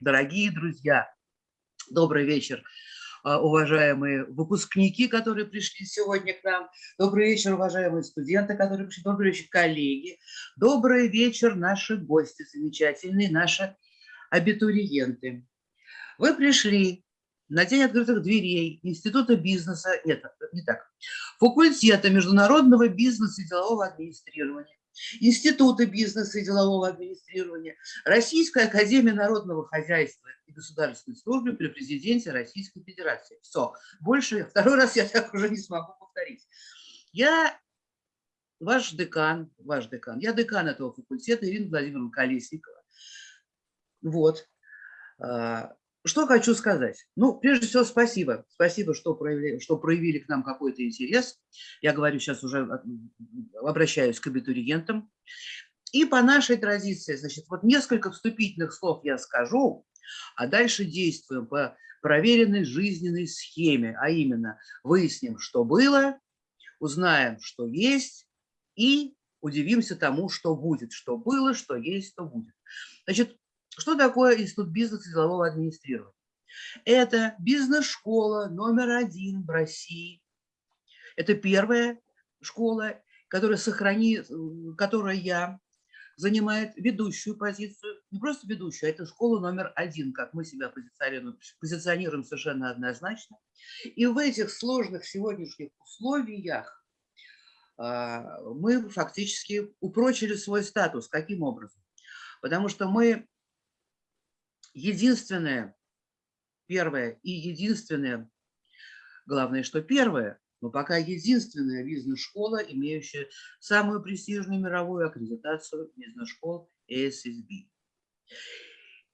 дорогие друзья, добрый вечер, а, уважаемые выпускники, которые пришли сегодня к нам. Добрый вечер, уважаемые студенты, которые пришли. Добрый вечер, коллеги. Добрый вечер, наши гости замечательные, наши абитуриенты. Вы пришли на День открытых дверей Института бизнеса, нет, не так, факультета международного бизнеса и делового администрирования, Института бизнеса и делового администрирования, Российская академия народного хозяйства и государственной службы при президенте Российской Федерации. Все, больше второй раз я так уже не смогу повторить. Я ваш декан, ваш декан, я декан этого факультета Ирина Владимировна Колесникова. Вот. А, что хочу сказать? Ну, прежде всего, спасибо. Спасибо, что проявили, что проявили к нам какой-то интерес. Я говорю сейчас уже, обращаюсь к абитуриентам. И по нашей традиции, значит, вот несколько вступительных слов я скажу, а дальше действуем по проверенной жизненной схеме, а именно выясним, что было, узнаем, что есть, и удивимся тому, что будет, что было, что есть, что будет. Значит, что такое Институт бизнеса и делового администрирования? Это бизнес-школа номер один в России. Это первая школа, которая, сохрани, которая я занимает ведущую позицию, не просто ведущую, а это школа номер один, как мы себя позиционируем, позиционируем совершенно однозначно. И в этих сложных сегодняшних условиях а, мы фактически упрочили свой статус. Каким образом? Потому что мы единственное, первое и единственное, главное, что первое, но пока единственная бизнес-школа, имеющая самую престижную мировую аккредитацию бизнес-школ ASSB.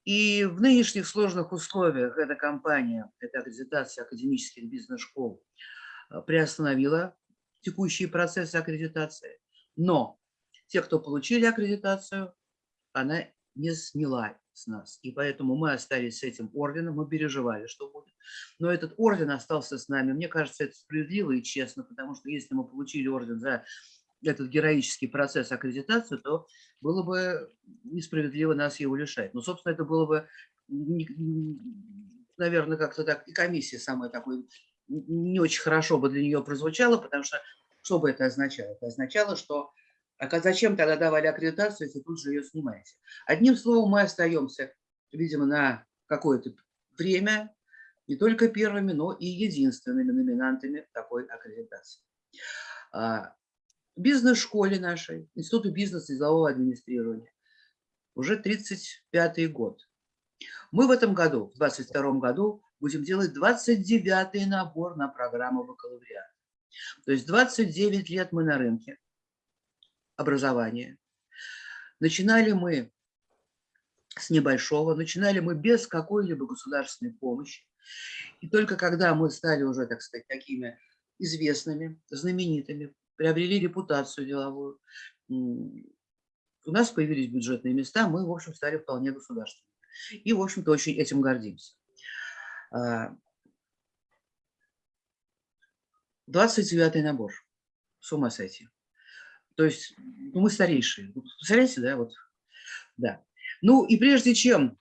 И в нынешних сложных условиях эта компания, эта аккредитация академических бизнес-школ э, приостановила текущие процессы аккредитации. Но те, кто получили аккредитацию, она не сняла с нас. И поэтому мы остались с этим орденом, мы переживали, что будет. Но этот орден остался с нами. Мне кажется, это справедливо и честно, потому что если мы получили орден за этот героический процесс аккредитации, то было бы несправедливо нас его лишать. Но, собственно, это было бы, наверное, как-то так, и комиссия самая такой, не очень хорошо бы для нее прозвучала, потому что что бы это означало? Это означало, что а зачем тогда давали аккредитацию, если тут же ее снимаете? Одним словом, мы остаемся, видимо, на какое-то время не только первыми, но и единственными номинантами такой аккредитации. А, бизнес-школе нашей, Институту бизнеса и делового администрирования, уже 35-й год. Мы в этом году, в 22 году, будем делать 29-й набор на программу бакалавриата. То есть 29 лет мы на рынке образования. Начинали мы с небольшого, начинали мы без какой-либо государственной помощи. И только когда мы стали уже, так сказать, такими известными, знаменитыми, приобрели репутацию деловую, у нас появились бюджетные места, мы, в общем, стали вполне государственными. И, в общем-то, очень этим гордимся. 29 а, набор. С ума сойти. То есть ну, мы старейшие. Представляете, да? Вот, да. Ну и прежде чем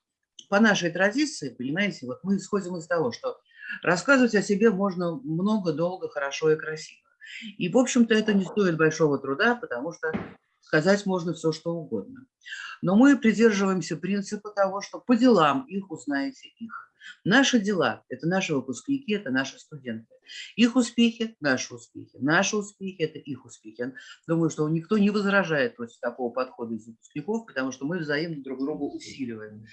по нашей традиции, понимаете, вот мы исходим из того, что рассказывать о себе можно много, долго, хорошо и красиво. И, в общем-то, это не стоит большого труда, потому что сказать можно все, что угодно. Но мы придерживаемся принципа того, что по делам их узнаете их. Наши дела – это наши выпускники, это наши студенты. Их успехи – наши успехи. Наши успехи – это их успехи. Думаю, что никто не возражает против такого подхода из выпускников, потому что мы взаимно друг друга усиливаем.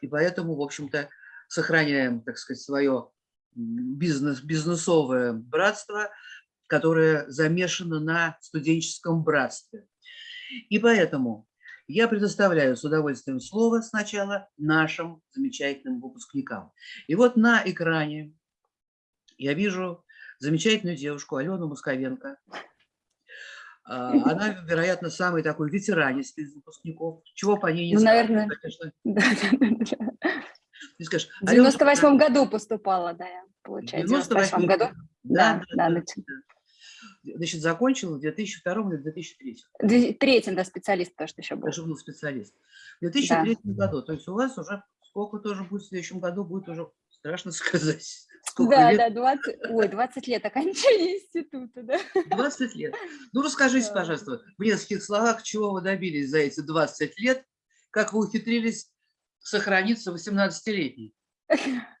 И поэтому, в общем-то, сохраняем, так сказать, свое бизнес, бизнесовое братство, которое замешано на студенческом братстве. И поэтому я предоставляю с удовольствием слово сначала нашим замечательным выпускникам. И вот на экране я вижу замечательную девушку Алену Московенко. А, она, вероятно, самый такой ветеранистый из выпускников. Чего по ней не ну, скажешь, наверное. конечно. Ты скажешь, в 98 году поступала, да, я, получается. В 98 году? Да, да, да. да, да. Значит, закончил в 2002 или 2003? В да, специалист то, что еще был. Даже был специалист. В 2003 да. году, то есть у вас уже сколько тоже будет в следующем году, будет уже страшно сказать. Сколько да, лет? да, 20, ой, 20 лет окончания института, да. 20 лет. Ну, расскажите, пожалуйста, в нескольких словах, чего вы добились за эти 20 лет, как вы ухитрились сохраниться 18-летней?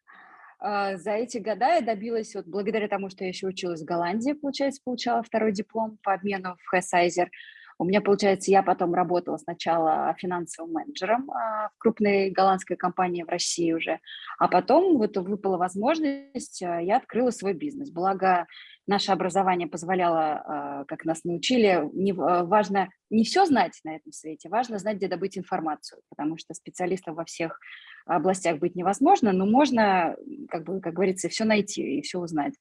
А, за эти года я добилась, вот благодаря тому, что я еще училась в Голландии, получается, получала второй диплом по обмену в Хессайзер. У меня, получается, я потом работала сначала финансовым менеджером а, в крупной голландской компании в России уже, а потом вот выпала возможность, а, я открыла свой бизнес. Благо, наше образование позволяло, как нас научили, не, важно не все знать на этом свете, важно знать, где добыть информацию, потому что специалистов во всех областях быть невозможно, но можно, как, бы, как говорится, все найти и все узнать.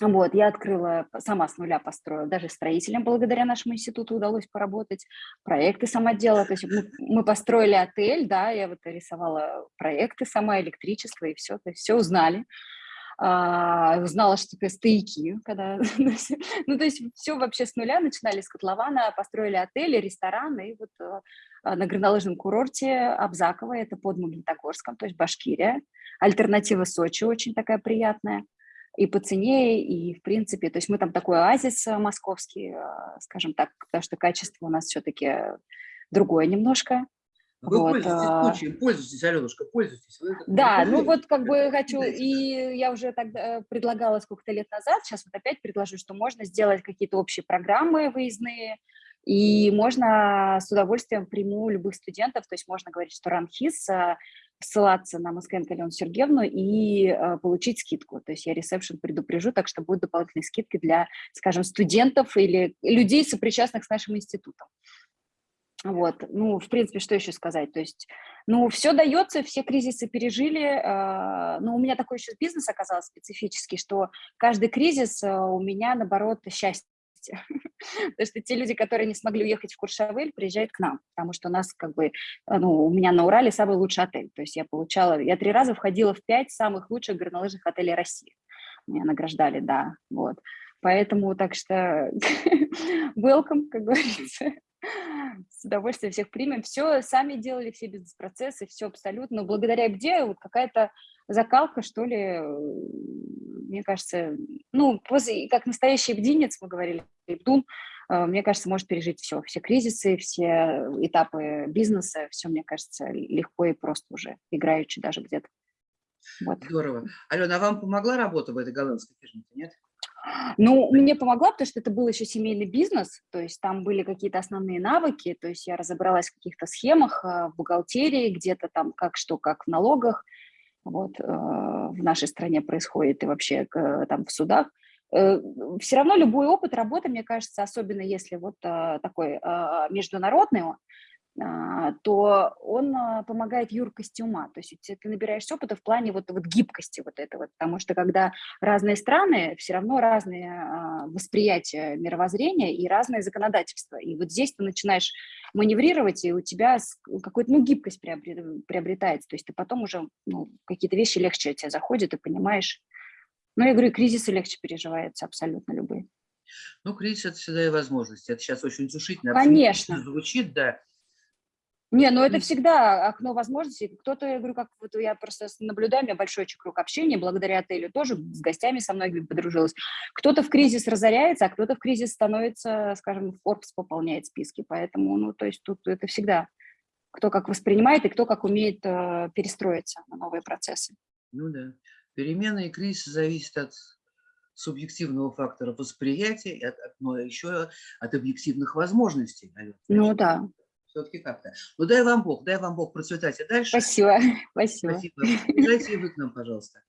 Вот, я открыла, сама с нуля построила, даже строителем благодаря нашему институту удалось поработать, проекты сама делала, то есть мы, мы построили отель, да, я вот рисовала проекты сама, электричество и все, то есть все узнали. А, узнала, что такое стояки, когда, ну, то есть все вообще с нуля, начинали с котлована, построили отели, рестораны, и вот а, на горнолыжном курорте Абзаково, это под Магнитогорском, то есть Башкирия, альтернатива Сочи очень такая приятная, и по цене, и в принципе, то есть мы там такой оазис э, московский, э, скажем так, потому что качество у нас все-таки другое немножко. Вы вот. пользуетесь а. случаем, пользуйтесь, Аленушка, пользуйтесь. Вы да, ну вот как бы хочу, и я уже тогда предлагала сколько-то лет назад, сейчас вот опять предложу, что можно сделать какие-то общие программы выездные, и можно с удовольствием приму любых студентов, то есть можно говорить, что ранхис, ссылаться на Москвенко Алену Сергеевну и э, получить скидку. То есть я ресепшн предупрежу, так что будут дополнительные скидки для, скажем, студентов или людей, сопричастных с нашим институтом. Вот, ну, в принципе, что еще сказать? То есть, ну, все дается, все кризисы пережили. Э, но у меня такой еще бизнес оказался специфический, что каждый кризис э, у меня, наоборот, счастье месте. Потому что те люди, которые не смогли уехать в Куршавель, приезжают к нам, потому что у нас как бы, ну, у меня на Урале самый лучший отель. То есть я получала, я три раза входила в пять самых лучших горнолыжных отелей России. Меня награждали, да, вот. Поэтому так что welcome, как говорится. С удовольствием всех примем. Все сами делали, все бизнес-процессы, все абсолютно. Но благодаря где вот какая-то закалка, что ли, мне кажется, ну, как настоящий бдинец, мы говорили, бдун, э, мне кажется, может пережить все, все кризисы, все этапы бизнеса, все, мне кажется, легко и просто уже, играючи даже где-то. Вот. Здорово. Алена, а вам помогла работа в этой голландской фирме, нет? Ну, мне помогла, потому что это был еще семейный бизнес, то есть там были какие-то основные навыки, то есть я разобралась в каких-то схемах, э, в бухгалтерии, где-то там как что, как в налогах, вот, э, в нашей стране происходит и вообще там в судах. Э, Все равно любой опыт работы, мне кажется, особенно если вот такой международный, то он а, помогает юркости ума. То есть ты набираешься опыта в плане вот, вот гибкости вот этого, потому что когда разные страны, все равно разные а, восприятия мировоззрения и разное законодательство. И вот здесь ты начинаешь маневрировать, и у тебя какая-то ну, гибкость приобретается. То есть ты потом уже ну, какие-то вещи легче тебе заходят, и понимаешь. Ну, я говорю, кризисы легче переживаются абсолютно любые. Ну, кризис – это всегда и возможность. Это сейчас очень сушительно. Конечно. Звучит, да. Не, ну это всегда окно возможностей. Кто-то, я говорю, как вот я просто наблюдаю, у меня большой круг общения, благодаря отелю тоже с гостями со многими подружилась. Кто-то в кризис разоряется, а кто-то в кризис становится, скажем, Forbes пополняет списки. Поэтому, ну, то есть тут это всегда кто как воспринимает и кто как умеет э, перестроиться на новые процессы. Ну да. Перемены и кризис зависят от субъективного фактора восприятия, от, но еще от объективных возможностей. Наверное. Ну да все-таки как-то. Ну дай вам Бог, дай вам Бог процветать и дальше. Спасибо, спасибо. Спасибо. И вы к нам, пожалуйста.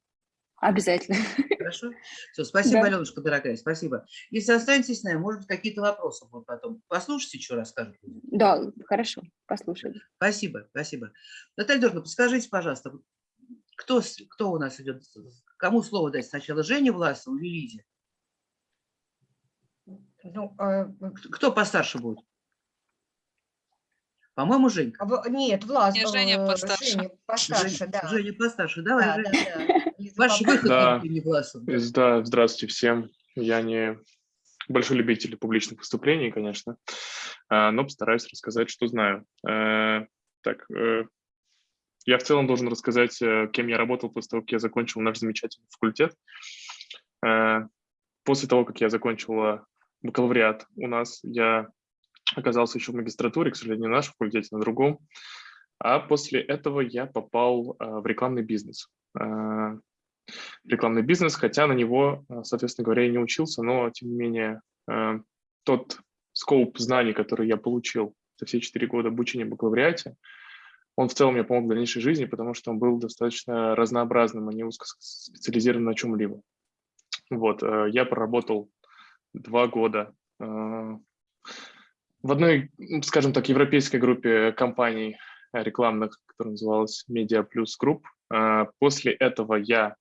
Обязательно. Хорошо? Все, спасибо, да. Аленушка, дорогая, спасибо. Если останетесь с нами, может быть, какие-то вопросы будут потом. Послушайте, что расскажут. Да, хорошо, послушаю. Спасибо, спасибо. Наталья Дорна, подскажите, пожалуйста, кто, кто у нас идет? Кому слово дать сначала? Жене Власову или Лизе? Ну, а... Кто постарше будет? По-моему, Женька. В, нет, Влас. Нет, Женя э, постарше. Женя постарше, Женя, да. Женя постарше. Давай, да, Женя. Да, да. Ваш выход, да. не Власов. Да, здравствуйте всем. Я не большой любитель публичных выступлений, конечно, а, но постараюсь рассказать, что знаю. Э, так, э, я в целом должен рассказать, э, кем я работал после того, как я закончил наш замечательный факультет. После того, как я закончил бакалавриат у нас, я оказался еще в магистратуре, к сожалению, не на нашем факультете, на другом. А после этого я попал в рекламный бизнес рекламный бизнес, хотя на него, э, соответственно говоря, я не учился, но, тем не менее, э, тот скоп знаний, который я получил за все четыре года обучения в бакалавриате, он в целом мне помог в дальнейшей жизни, потому что он был достаточно разнообразным, а не узко специализирован на чем-либо. Вот, э, я проработал два года в одной, скажем так, европейской группе компаний рекламных, которая называлась Media Plus Group. После этого я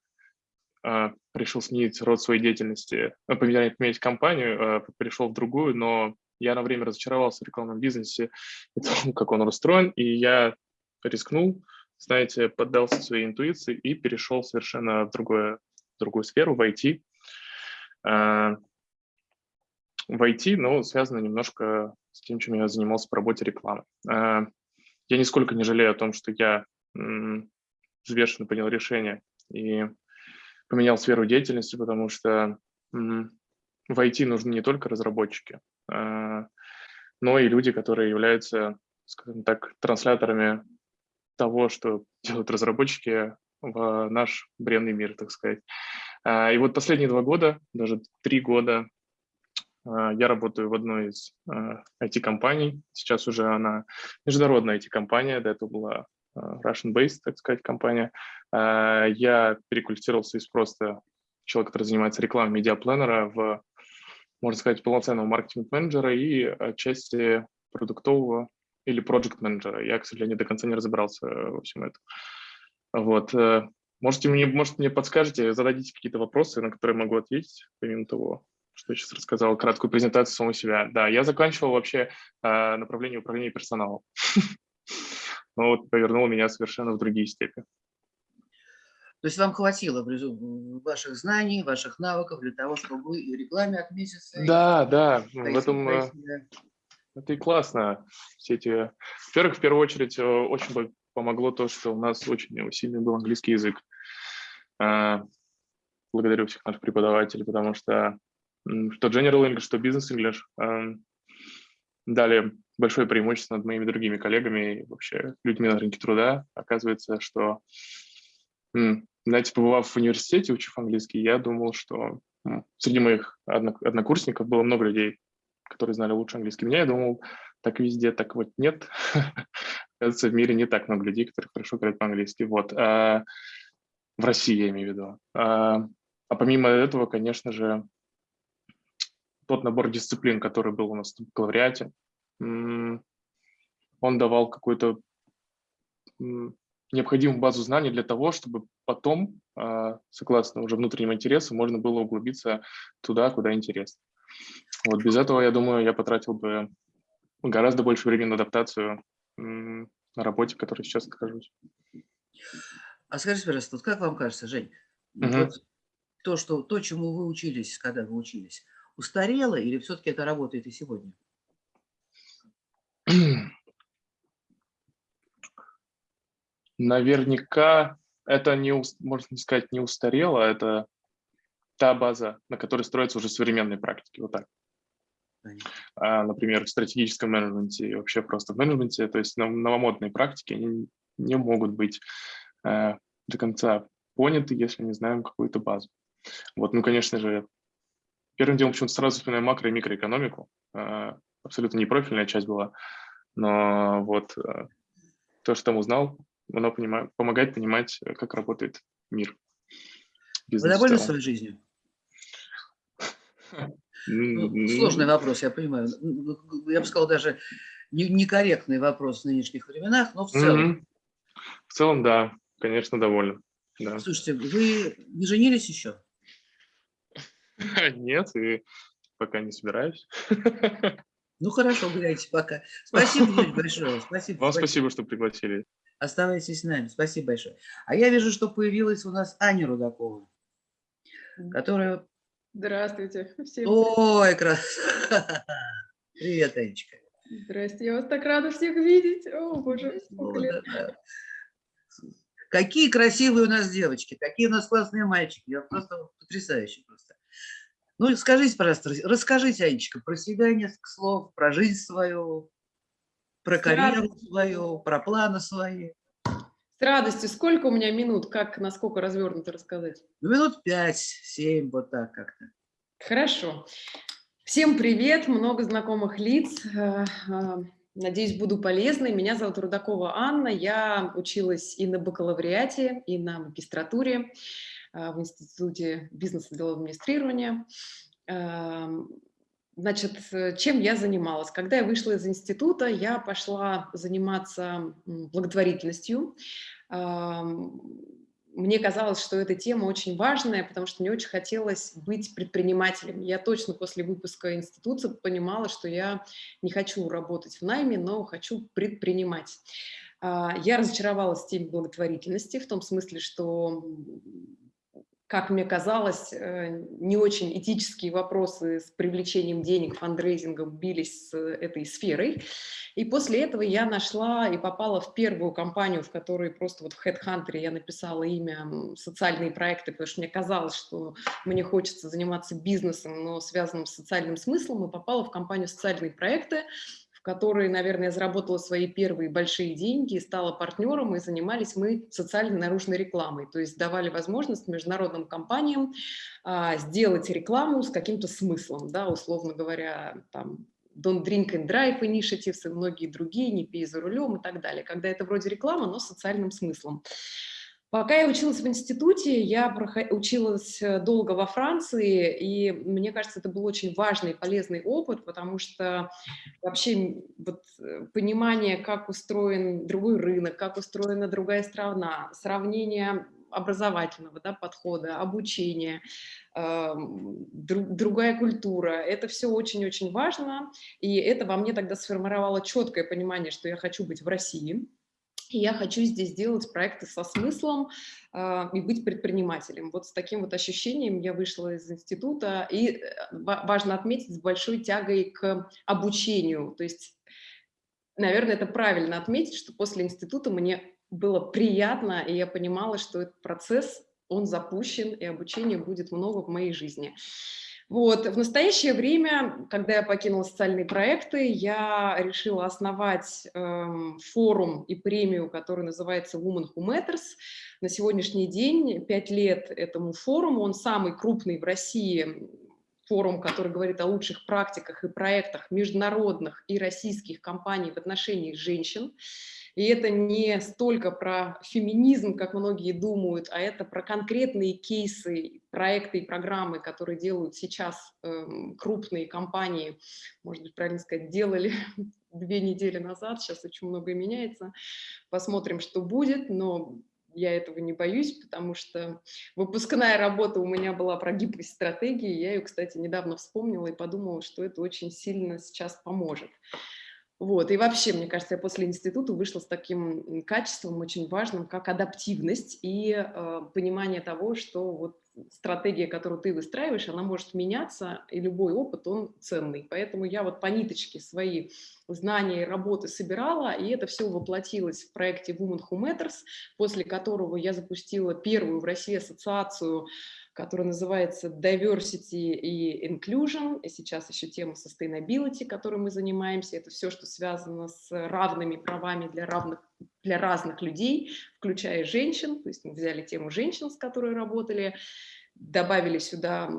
а, решил сменить род своей деятельности, ну, поменять, поменять компанию, а, перешел в другую, но я на время разочаровался в рекламном бизнесе, том, как он устроен, и я рискнул, знаете, поддался своей интуиции и перешел совершенно в, другое, в другую сферу, в IT. В IT, но связано немножко с тем, чем я занимался по работе рекламы. Я нисколько не жалею о том, что я взвешенно принял решение и поменял сферу деятельности, потому что в IT нужны не только разработчики, а, но и люди, которые являются, скажем так, трансляторами того, что делают разработчики в наш бренный мир, так сказать. А, и вот последние два года, даже три года, я работаю в одной из IT-компаний. Сейчас уже она международная IT-компания, до этого была Russian-based, так сказать, компания. А, я переквалифицировался из просто человека, который занимается рекламой медиапланера в, можно сказать, полноценного маркетинг-менеджера и отчасти продуктового или проект-менеджера. Я, к сожалению, до конца не разобрался во всем этом. Вот. Э, можете мне, может, мне подскажете, зададите какие-то вопросы, на которые могу ответить, помимо того, что я сейчас рассказал, краткую презентацию самого себя. Да, я заканчивал вообще э, направление управления персоналом. но вот повернул меня совершенно в другие степи. То есть вам хватило ваших знаний, ваших навыков для того, чтобы вы и рекламе отметиться? Да, и... да, в этом э, это и классно. Все эти... Во-первых, в первую очередь, э, очень помогло то, что у нас очень сильный был английский язык. А, благодарю всех наших преподавателей, потому что что General English, что Business English эм, дали большое преимущество над моими другими коллегами и вообще людьми на рынке труда. Оказывается, что, знаете, побывав в университете, учив английский, я думал, что среди моих однокурсников было много людей, которые знали лучше английский меня. Я думал, так везде, так вот нет. Оказывается, в мире не так много людей, которые хорошо говорят по-английски. Вот. А, в России, я имею в виду. А, а помимо этого, конечно же, тот набор дисциплин, который был у нас в бакалавриате, он давал какую-то необходимую базу знаний для того, чтобы потом, а, согласно уже внутреннему интересу, можно было углубиться туда, куда интересно. Вот без этого, я думаю, я потратил бы гораздо больше времени на адаптацию на работе, в которой сейчас нахожусь. А скажите, пожалуйста, вот как вам кажется, Жень, угу. вот то, что, то, чему вы учились, когда вы учились, устарело или все-таки это работает и сегодня? Наверняка это, не, можно сказать, не устарело, это та база, на которой строятся уже современные практики, вот так. А, например, в стратегическом менеджменте и вообще просто в менеджменте, то есть новомодные практики они не могут быть э, до конца поняты, если не знаем какую-то базу. Вот, ну, конечно же, первым делом почему-то сразу вспоминаем макро- и микроэкономику. Э, абсолютно непрофильная часть была, но вот э, то, что там узнал, оно понимает, помогает понимать, э, как работает мир. Вы довольны своей жизнью? Ну, сложный вопрос, я понимаю. Я бы сказал, даже некорректный вопрос в нынешних временах, но в целом. В целом, да, конечно, доволен. Да. Слушайте, вы не женились еще? Нет, и пока не собираюсь. Ну хорошо, гуляйте пока. Спасибо большое. Спасибо. Вам спасибо, что пригласили. Оставайтесь с нами. Спасибо большое. А я вижу, что появилась у нас Аня Рудакова, которая Здравствуйте. Всем Ой, красота. Привет, Анечка. Здрасте, я вас так рада всех видеть. О, боже, сколько лет. Какие красивые у нас девочки, какие у нас классные мальчики. Я просто потрясающе просто. Ну, скажите, пожалуйста, рас- расскажите, Анечка, про себя несколько слов, про жизнь свою, про карьеру свою, про планы свои. С радостью. Сколько у меня минут? Как, насколько развернуто рассказать? Ну, минут пять, семь, вот так как-то. Хорошо. Всем привет, много знакомых лиц. Э, э, Надеюсь, буду полезной. Меня зовут Рудакова Анна. Я училась и на бакалавриате, и на магистратуре в Институте бизнеса и делового администрирования. Эм, Значит, э, чем я занималась? Когда я вышла из института, я пошла заниматься благотворительностью. Ам, Мне казалось, что эта тема очень важная, потому что мне очень хотелось быть предпринимателем. Я точно после выпуска института понимала, что я не хочу работать в найме, но хочу предпринимать. А, Я разочаровалась в теме благотворительности, в том смысле, что как мне казалось, э, не очень этические вопросы с привлечением денег, фандрейзингом бились с этой сферой. И после этого я нашла и попала в первую компанию, в которой просто вот в HeadHunter я написала имя «Социальные проекты», потому что мне казалось, что мне хочется заниматься бизнесом, но связанным с социальным смыслом, и попала в компанию «Социальные проекты», которой, наверное, заработала свои первые большие деньги, стала партнером, и занимались мы социальной наружной рекламой. То есть давали возможность международным компаниям а, сделать рекламу с каким-то смыслом, да, условно говоря, там, Don't Drink and Drive Initiatives и многие другие, не пей за рулем и так далее. Когда это вроде реклама, но с социальным смыслом. Пока я училась в институте, я училась э, долго во Франции, и мне кажется, это был очень важный и полезный опыт, потому что вообще вот, э, понимание, как устроен другой рынок, как устроена другая страна, сравнение образовательного да, подхода, обучения, эм, дру- другая культура. Это все очень-очень важно, и это во мне тогда сформировало четкое понимание, что я хочу быть в России, я хочу здесь делать проекты со смыслом э, и быть предпринимателем. Вот с таким вот ощущением я вышла из института, и э, ва- важно отметить, с большой тягой к обучению. То есть, наверное, это правильно отметить, что после института мне было приятно, и я понимала, что этот процесс, он запущен, и обучения будет много в моей жизни. Вот. В настоящее время, когда я покинула социальные проекты, я решила основать эм, форум и премию, который называется Women Who Matters. На сегодняшний день, пять лет этому форуму, он самый крупный в России форум, который говорит о лучших практиках и проектах международных и российских компаний в отношении женщин. И это не столько про феминизм, как многие думают, а это про конкретные кейсы, проекты и программы, которые делают сейчас эм, крупные компании, может быть, правильно сказать, делали две недели назад, сейчас очень многое меняется. Посмотрим, что будет, но я этого не боюсь, потому что выпускная работа у меня была про гибкость стратегии. Я ее, кстати, недавно вспомнила и подумала, что это очень сильно сейчас поможет. Вот. И вообще, мне кажется, я после института вышла с таким качеством очень важным, как адаптивность и э, понимание того, что вот стратегия, которую ты выстраиваешь, она может меняться, и любой опыт, он ценный. Поэтому я вот по ниточке свои знания и работы собирала, и это все воплотилось в проекте Women Who Matters, после которого я запустила первую в России ассоциацию которая называется Diversity и Inclusion, и сейчас еще тема Sustainability, которой мы занимаемся, это все, что связано с равными правами для, равных, для разных людей, включая женщин, то есть мы взяли тему женщин, с которой работали, добавили сюда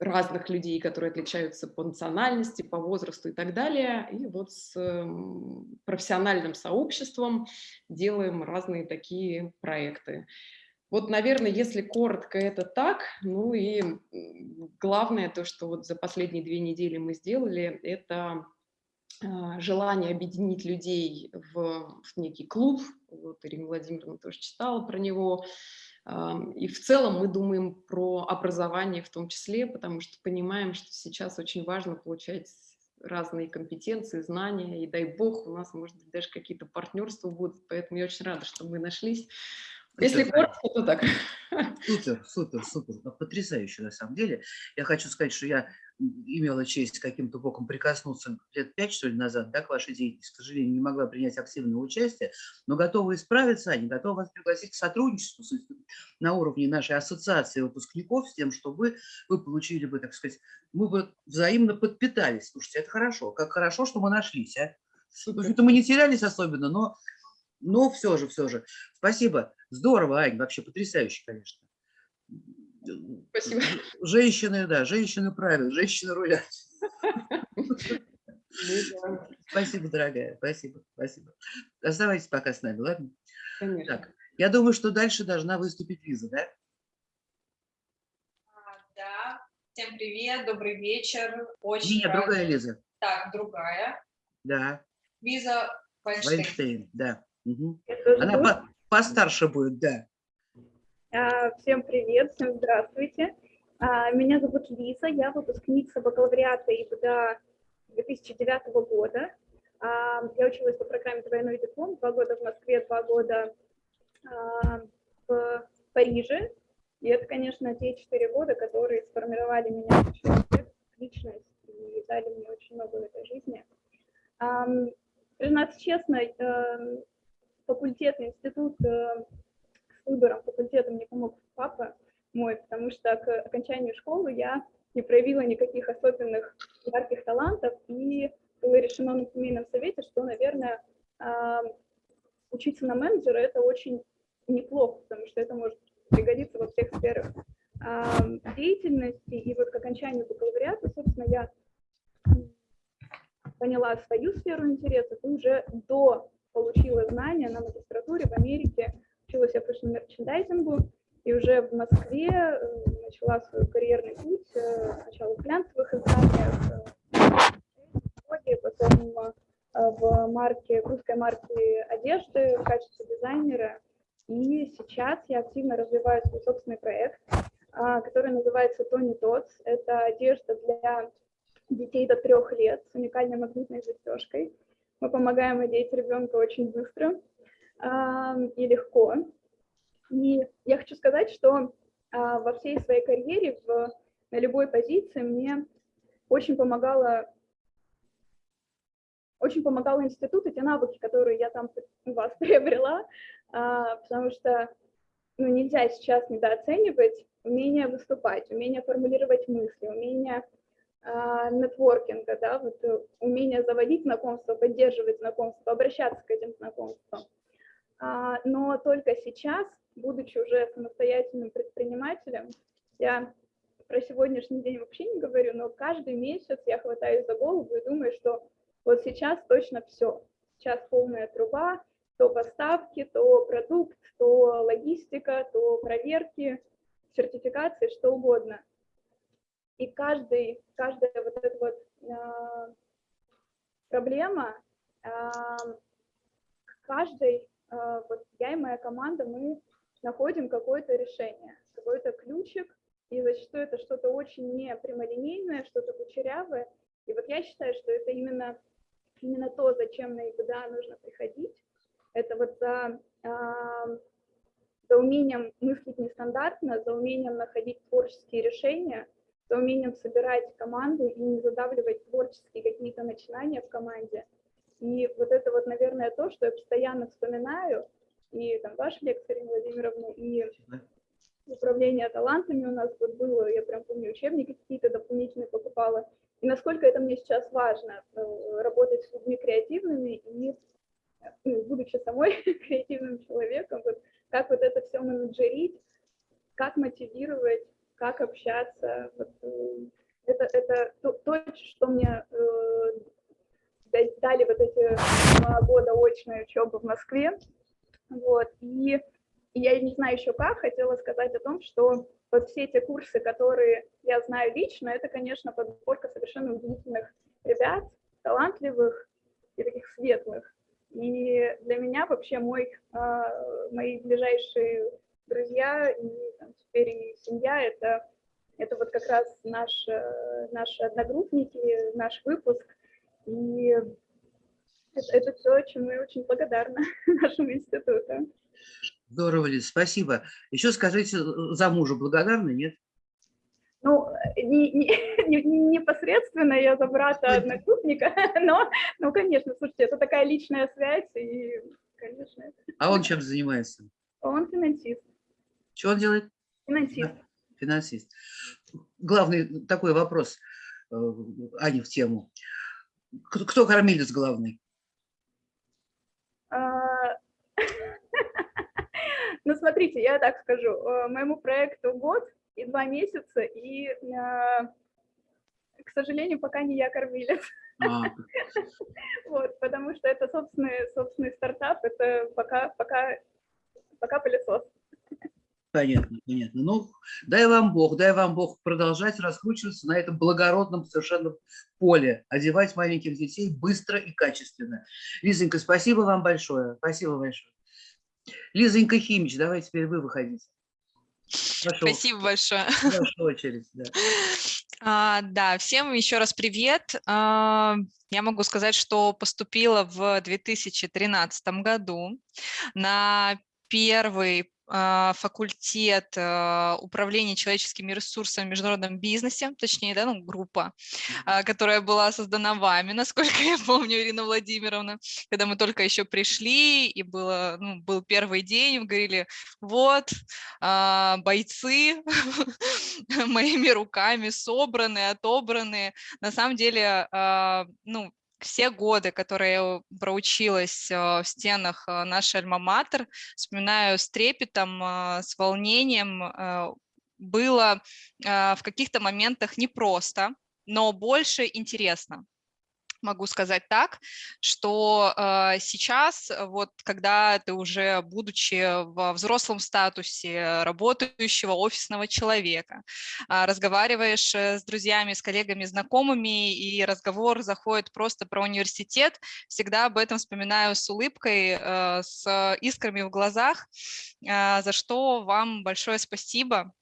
разных людей, которые отличаются по национальности, по возрасту и так далее. И вот с эм, профессиональным сообществом делаем разные такие проекты. Вот, наверное, если коротко, это так. Ну и главное то, что вот за последние две недели мы сделали, это а, желание объединить людей в, в некий клуб. Вот Ирина Владимировна тоже читала про него. И в целом мы думаем про образование в том числе, потому что понимаем, что сейчас очень важно получать разные компетенции, знания, и дай бог, у нас, может быть, даже какие-то партнерства будут, поэтому я очень рада, что мы нашлись Если коротко, то так. Супер, супер, супер. Ну, Потрясающе на самом деле. Я хочу сказать, что я имела честь каким-то боком прикоснуться лет пять, что ли, назад, да, к вашей деятельности. К сожалению, не могла принять активное участие, но готова исправиться, они готовы вас пригласить к сотрудничеству на уровне нашей ассоциации выпускников с тем, чтобы вы получили бы, так сказать, мы бы взаимно подпитались. Слушайте, это хорошо. Как хорошо, что мы нашлись, а? Супер. мы не терялись особенно, но, но все же, все же. Спасибо. Здорово, Ань, вообще потрясающе, конечно. Спасибо. Женщины, да, женщины правят, женщины рулят. Ну Спасибо, дорогая, спасибо, спасибо. Оставайтесь пока с нами, ладно? Конечно. Так, я думаю, что дальше должна выступить Лиза, да? А, Да, всем привет, добрый вечер. Очень Нет, рада- другая Лиза. Так, другая. Да, Лиза Вайнштейн. Вайнштейн, да. Тоже Она постарше будет, да. А, Всем привет, всем здравствуйте. А, Меня зовут Лиза, я выпускница бакалавриата ИБДА 2009 года. А, Я училась по программе «Двойной диплом», два года в Москве, два года в Париже. И это, конечно, те четыре года, которые сформировали меня как личность и дали мне очень много в этой жизни. Признаться честно, эм, факультет, институт э, с выбором факультета мне помог папа мой, потому что к окончанию школы я не проявила никаких особенных ярких талантов, и было решено на семейном совете, что, наверное, а, учиться на менеджера – это очень неплохо, потому что это может пригодиться во всех сферах а, деятельности. И вот к окончанию бакалавриата, собственно, я поняла свою сферу интересов и уже до получила знания на магистратуре в Америке, училась я fashion -мерчендайзингу, и уже в Москве э, начала свой карьерный путь, э, сначала в глянцевых изданиях, э, потом в марке, в русской марке одежды в качестве дизайнера. И сейчас я активно развиваю свой собственный проект, а, который называется Toni Dots. Это одежда для детей до трех лет с уникальной магнитной застежкой. Мы помогаем одеть ребенка очень быстро а, и легко. И я хочу сказать, что а, во всей своей карьере в, на любой позиции мне очень помогала очень помогал институт и те навыки, которые я там у вас приобрела, а, потому что ну, нельзя сейчас недооценивать умение выступать, умение формулировать мысли, умение нетворкинга, да, вот э, умение заводить знакомства, поддерживать знакомства, обращаться к этим знакомствам. А, но только сейчас, будучи уже самостоятельным предпринимателем, я про сегодняшний день вообще не говорю, но каждый месяц я хватаюсь за голову и думаю, что вот сейчас точно все. Сейчас полная труба, то поставки, то продукт, то логистика, то проверки, сертификации, что угодно. И каждый, каждая вот эта вот э, проблема, э, каждой, э, вот я и моя команда, мы находим какое-то решение, какой-то ключик, и зачастую это что-то очень не прямолинейное, что-то кучерявое. И вот я считаю, что это именно, именно то, зачем на ИБДА нужно приходить. Это вот за, э, за умением мыслить нестандартно, за умением находить творческие решения, за умением собирать команду и не задавливать творческие какие-то начинания в команде. И вот это вот, наверное, то, что я постоянно вспоминаю, и там ваша лекция, Ирина Владимировна, и управление талантами у нас вот было, я прям помню, учебники какие-то дополнительные покупала. И насколько это мне сейчас важно, э, работать с людьми креативными и, ну, будучи самой креативным человеком, вот, как вот это все менеджерить, как мотивировать, как общаться. Вот, э, это, это то, то, что мне э, дали вот эти два года очной учебы в Москве. Вот, и, и я не знаю еще как, хотела сказать о том, что вот все эти курсы, которые я знаю лично, это, конечно, подборка совершенно удивительных ребят, талантливых и таких светлых. И для меня вообще мой, э, мои ближайшие друзья и там, теперь и семья это, это вот как раз наш, э, наши одногруппники, наш выпуск. И это, это то, чему я очень благодарна нашему институту. Здорово, Лиз, спасибо. Еще скажите, за мужа благодарны, нет? Ну, не, не, не- не непосредственно я за брата одногруппника, но, ну, конечно, слушайте, это такая личная связь, и, конечно, А он чем занимается? он финансист. Что он делает? Финансист. Финансист. Главный такой вопрос, э, Ане, в тему. Кто, кто кормилец главный? А, Ну, смотрите, я так скажу, э, моему проекту год и два месяца, и, а, к сожалению, пока не я кормилец. А, Вот, потому что это собственный, собственный стартап, это пока, пока, пока пылесос. Понятно, понятно. Ну, дай вам Бог, дай вам Бог продолжать раскручиваться на этом благородном совершенно поле, одевать маленьких детей быстро и качественно. Лизонька, спасибо вам большое, спасибо большое. Лизонька Химич, давай теперь вы выходите. Ваша, Спасибо большое. ваша очередь, да. А, да, всем еще раз привет. А, Я могу сказать, что поступила в 2013 году на первый факультет а, управления человеческими ресурсами в международном бизнесе, точнее, да, ну, группа, а, которая была создана вами, насколько я помню, Ирина Владимировна, когда мы только еще пришли, и было, ну, был первый день, вы говорили, вот, а, бойцы моими руками собраны, отобраны. На самом деле, а, ну, все годы, которые я проучилась а, в стенах а, нашей альма-матер, вспоминаю с трепетом, а, с волнением. Было в каких-то моментах непросто, но больше интересно могу сказать так, что э, сейчас, э, вот когда ты уже, будучи во взрослом статусе работающего офисного человека, а, разговариваешь э, с друзьями, с коллегами, знакомыми, и разговор заходит просто про университет, всегда об этом вспоминаю с улыбкой, э, с искрами в глазах, э, за что вам большое спасибо.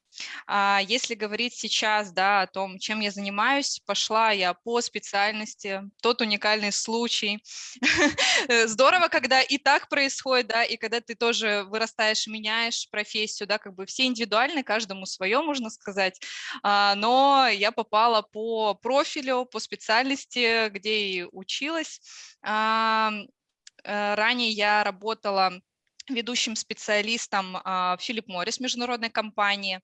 А Если говорить сейчас да, о том, чем я занимаюсь, пошла я по специальности, тот уникальный случай. Э, Здорово, когда и так происходит, да, и когда ты тоже вырастаешь, меняешь профессию, да, как бы все индивидуальны, каждому свое, можно сказать. А, Но я попала по профилю, по специальности, где и училась. Э, Ранее я работала ведущим специалистом а, в Филипп Моррис, международной компании.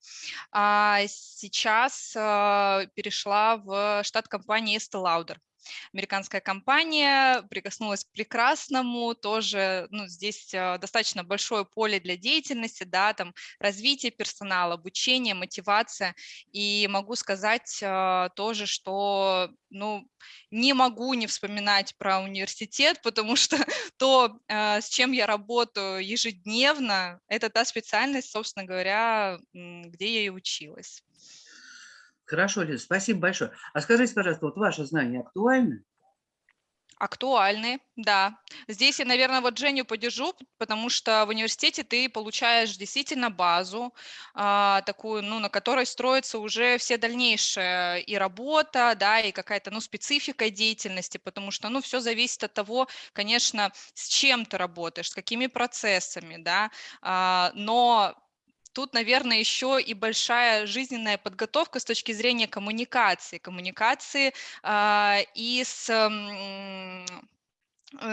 А Сейчас а, перешла в штат компании Estee Lauder. Американская компания прикоснулась к прекрасному, тоже ну, здесь а, достаточно большое поле для деятельности, да, там развитие персонала, обучение, мотивация. И могу сказать а, тоже, что ну, не могу не вспоминать про университет, потому что то, э, с чем я работаю ежедневно, это та специальность, собственно говоря, где я и училась. Хорошо, Лиза, спасибо большое. А скажите, пожалуйста, вот ваши знания актуальны? Актуальны, да. Здесь я, наверное, вот Женю поддержу, потому что в университете ты получаешь действительно базу, а, такую, ну, на которой строится уже все дальнейшая и работа, да, и какая-то, ну, специфика деятельности, потому что, ну, все зависит от того, конечно, с чем ты работаешь, с какими процессами, да, а, но Тут, наверное, еще и большая жизненная подготовка с точки зрения коммуникации. Коммуникации а, и с э,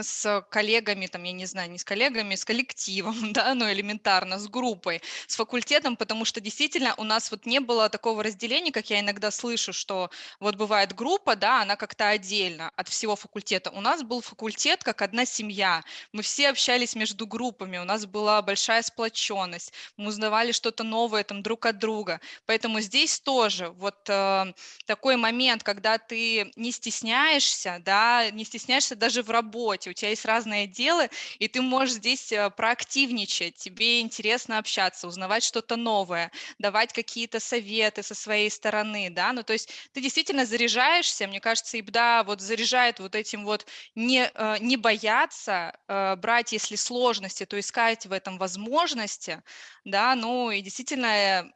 с коллегами, там, я не знаю, не с коллегами, с коллективом, да, ну, элементарно, с группой, с факультетом, потому что действительно у нас вот не было такого разделения, как я иногда слышу, что вот бывает группа, да, она как-то отдельно от всего факультета. У нас был факультет как одна семья, мы все общались между группами, у нас была большая сплоченность, мы узнавали что-то новое там друг от друга, поэтому здесь тоже вот э, такой момент, когда ты не стесняешься, да, не стесняешься даже в работе, у тебя есть разные отделы, и ты можешь здесь э, проактивничать, тебе интересно общаться, узнавать что-то новое, давать какие-то советы со своей стороны, да, ну то есть ты действительно заряжаешься, мне кажется, ИБДА вот заряжает вот этим вот не, э, не бояться э, брать, если сложности, то искать в этом возможности, да, ну и действительно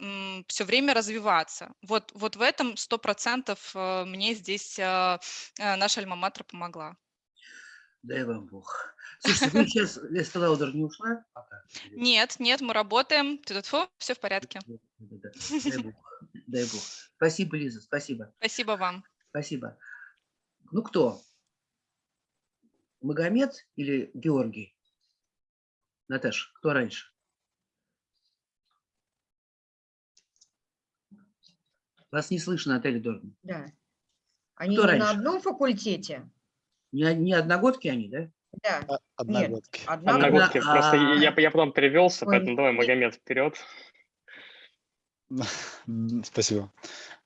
все время развиваться. Вот, вот в этом сто процентов мне здесь наша альма-матер помогла. Дай вам Бог. Слушайте, вы сейчас, Леста Лаудер не ушла пока? Нет, нет, мы работаем. Все в порядке. Дай бог, дай бог. Спасибо, Лиза, спасибо. Спасибо вам. Спасибо. Ну кто? Магомед или Георгий? Наташа, кто раньше? Вас не слышно, Наталья Дорна. Да. Они Кто не на раньше? одном факультете? Не, не одногодки они, да? Да. А- Одногодки. Одна Одногодки. Одна- Просто а- я, я потом перевелся, Ой, поэтому давай, Магомед, вперед. Спасибо.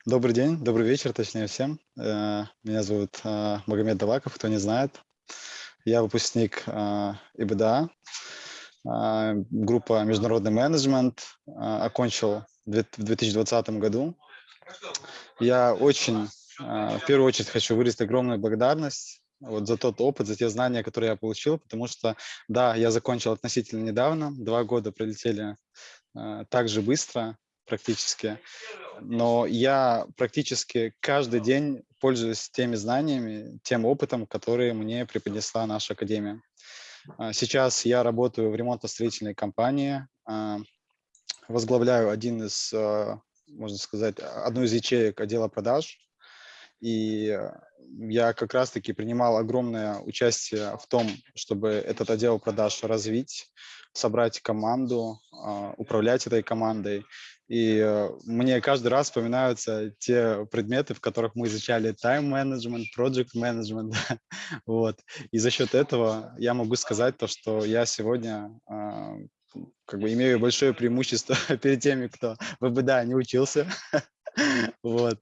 Добрый день, добрый вечер, точнее всем. Э, Меня зовут э, Магомед Даваков, кто не знает. Я выпускник э, ИБДА, группа «Международный менеджмент», окончил в две- в 2020 году. Я очень, в первую очередь, хочу выразить огромную благодарность вот за тот опыт, за те знания, которые я получил, потому что, да, я закончил относительно недавно, два года пролетели э, так же быстро практически, но я практически каждый день пользуюсь теми знаниями, тем опытом, которые мне преподнесла наша академия. А, Сейчас я работаю в ремонтно-строительной компании, а, возглавляю один из, а, можно сказать, одну из ячеек отдела продаж, и э, я как раз-таки принимал огромное участие в том, чтобы этот отдел продаж развить, собрать команду, а, управлять этой командой. И э, мне каждый раз вспоминаются те предметы, в которых мы изучали тайм-менеджмент, проект-менеджмент. вот. И за счет этого я могу сказать то, что я сегодня а, как бы имею большое преимущество перед теми, кто в ВБДА не учился. вот.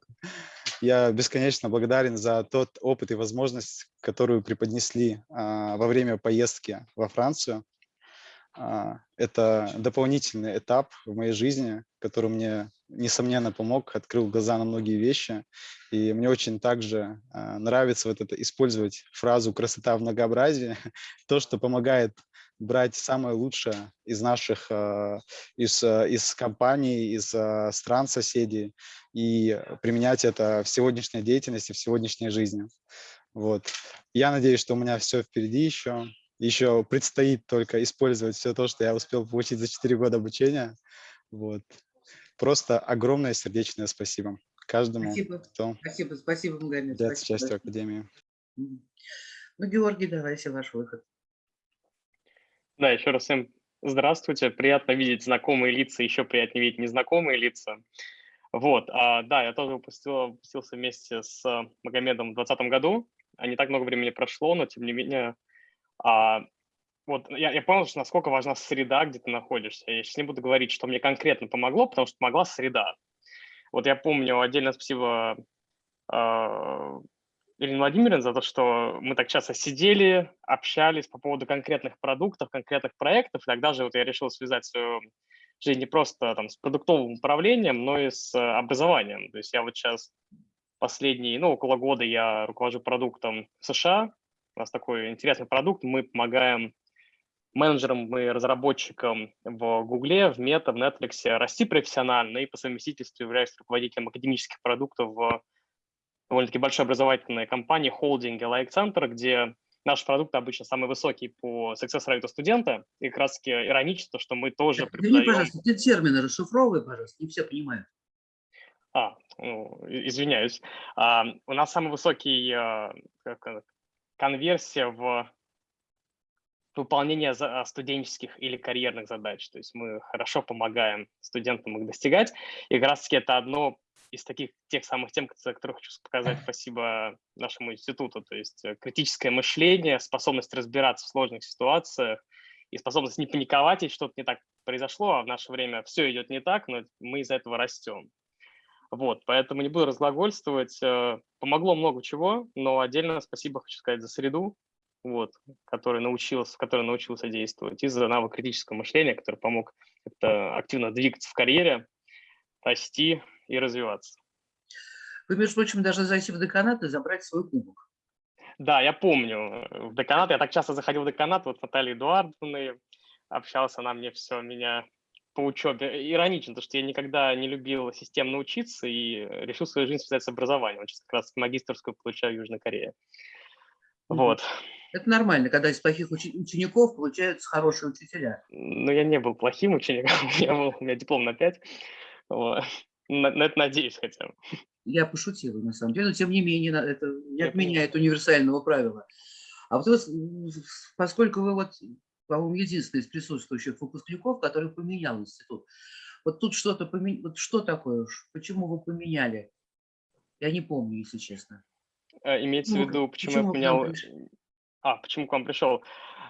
Я бесконечно благодарен за тот опыт и возможность, которую преподнесли а, во время поездки во Францию. А, это дополнительный этап в моей жизни, который мне, несомненно, помог, открыл глаза на многие вещи. И мне очень также а, нравится вот это использовать фразу «красота в многообразии», то, что помогает брать самое лучшее из наших, а, из, а, из компаний, из а, стран соседей и применять это в сегодняшней деятельности, в сегодняшней жизни. Вот. Я надеюсь, что у меня все впереди еще. Еще предстоит только использовать все то, что я успел получить за 4 года обучения. Вот. Просто огромное сердечное спасибо каждому, Спасибо. кто Спасибо, спасибо, Магомед. спасибо. частью Академии. Ну, Георгий, давайте ваш выход. Да, еще раз всем здравствуйте. Приятно видеть знакомые лица, еще приятнее видеть незнакомые лица. Вот, а, да, я тоже выпустил, выпустился вместе с а, Магомедом в 2020 году. А не так много времени прошло, но тем не менее, а, вот я, я понял, что насколько важна среда, где ты находишься. Я сейчас не буду говорить, что мне конкретно помогло, потому что помогла среда. Вот я помню, отдельно спасибо а, Ирине Владимировне за то, что мы так часто сидели, общались по поводу конкретных продуктов, конкретных проектов. И тогда же вот я решил связать свою жизнь не просто там с продуктовым управлением, но и с э, образованием. То есть я вот сейчас последние, ну, около года я руковожу продуктом в США. У нас такой интересный продукт. Мы помогаем менеджерам и разработчикам в Гугле, в Мета, в Netflix расти профессионально и по совместительству являюсь руководителем академических продуктов в довольно-таки большой образовательной компании, холдинге Like Center, где наш продукт обычно самый высокий по success rate студента. И как раз таки иронично, то, что мы тоже Извини, преподаем... пожалуйста, ты термины расшифровывай, пожалуйста, не все понимают. А, ну, извиняюсь. А, у нас самый высокий а, как конверсия в выполнение а, студенческих или карьерных задач. То есть мы хорошо помогаем студентам их достигать. И как раз-таки это одно из таких тех самых тем, за которые хочу показать спасибо нашему институту. То есть э, критическое мышление, способность разбираться в сложных ситуациях и способность не паниковать, если что-то не так произошло, а в наше время все идет не так, но мы из-за этого растем. Вот, поэтому не буду разглагольствовать. э, Помогло много чего, но отдельно спасибо хочу сказать за среду, вот, который научился, в которой научился действовать, и за навык критического мышления, который помог как-то активно двигаться в карьере, расти и развиваться. Вы, между прочим, должны зайти в деканат и забрать свой кубок. Да, я помню, э, в деканат, я так часто заходил в деканат, вот с Натальей Эдуардовной общался, она мне все, меня по учебе. Иронично, потому что я никогда не любил системно учиться и решил свою жизнь связать с образованием. Вот сейчас как раз магистрскую получаю в Южной Корее. Вот. Это нормально, когда из плохих учеников получаются хорошие учителя. Но я не был плохим учеником, я был, у меня диплом на 5. Вот. На, на это надеюсь хотя бы. Я пошутила, на самом деле, но тем не менее это не Я отменяет универсального правила. А вот поскольку вы вот, по-моему, единственный из присутствующих выпускников, который поменял институт, вот тут что-то поменяли, вот что такое почему вы поменяли? Я не помню, если честно. А, Имеется в Ну, виду, почему почему я поменял... А, почему к вам пришел?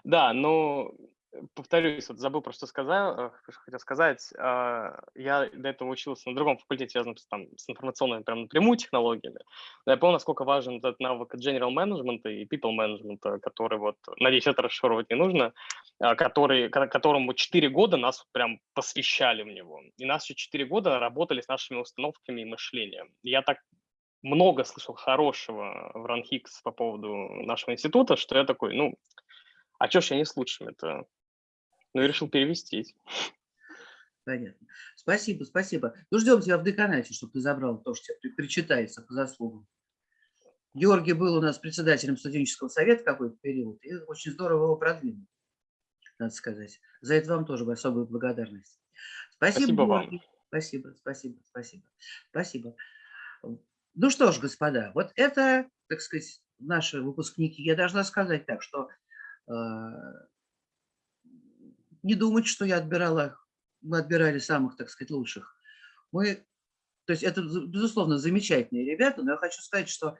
Да, ну, э, повторюсь, вот забыл про что сказал, э, хотел сказать. А, Я до этого учился на другом факультете, связанном с, там, с информационными прям напрямую технологиями. Но я понял, насколько важен этот навык general management и people management, который вот, надеюсь, это расшифровывать не нужно, а, который, ко- которому 4 года нас прям посвящали в него. И нас еще 4 года работали с нашими установками и мышлением. Я так много слышал хорошего в РАНХИКС по поводу нашего института, что я такой, ну, а чё ж я не с лучшими-то? Ну и решил перевестись. Понятно. Спасибо, спасибо. Ну, ждем тебя в деканате, чтобы ты забрал то, что тебе при- причитается по заслугам. Георгий был у нас председателем студенческого совета какой-то период, и очень здорово его продвинул, надо сказать. За это вам тоже особую благодарность. Спасибо, Спасибо вам. Спасибо, спасибо, спасибо. Спасибо. Ну что ж, господа, вот это, так сказать, наши выпускники. Я должна сказать так, что э, не думать, что я отбирала, мы отбирали самых, так сказать, лучших. Мы, то есть это, безусловно, замечательные ребята, но я хочу сказать, что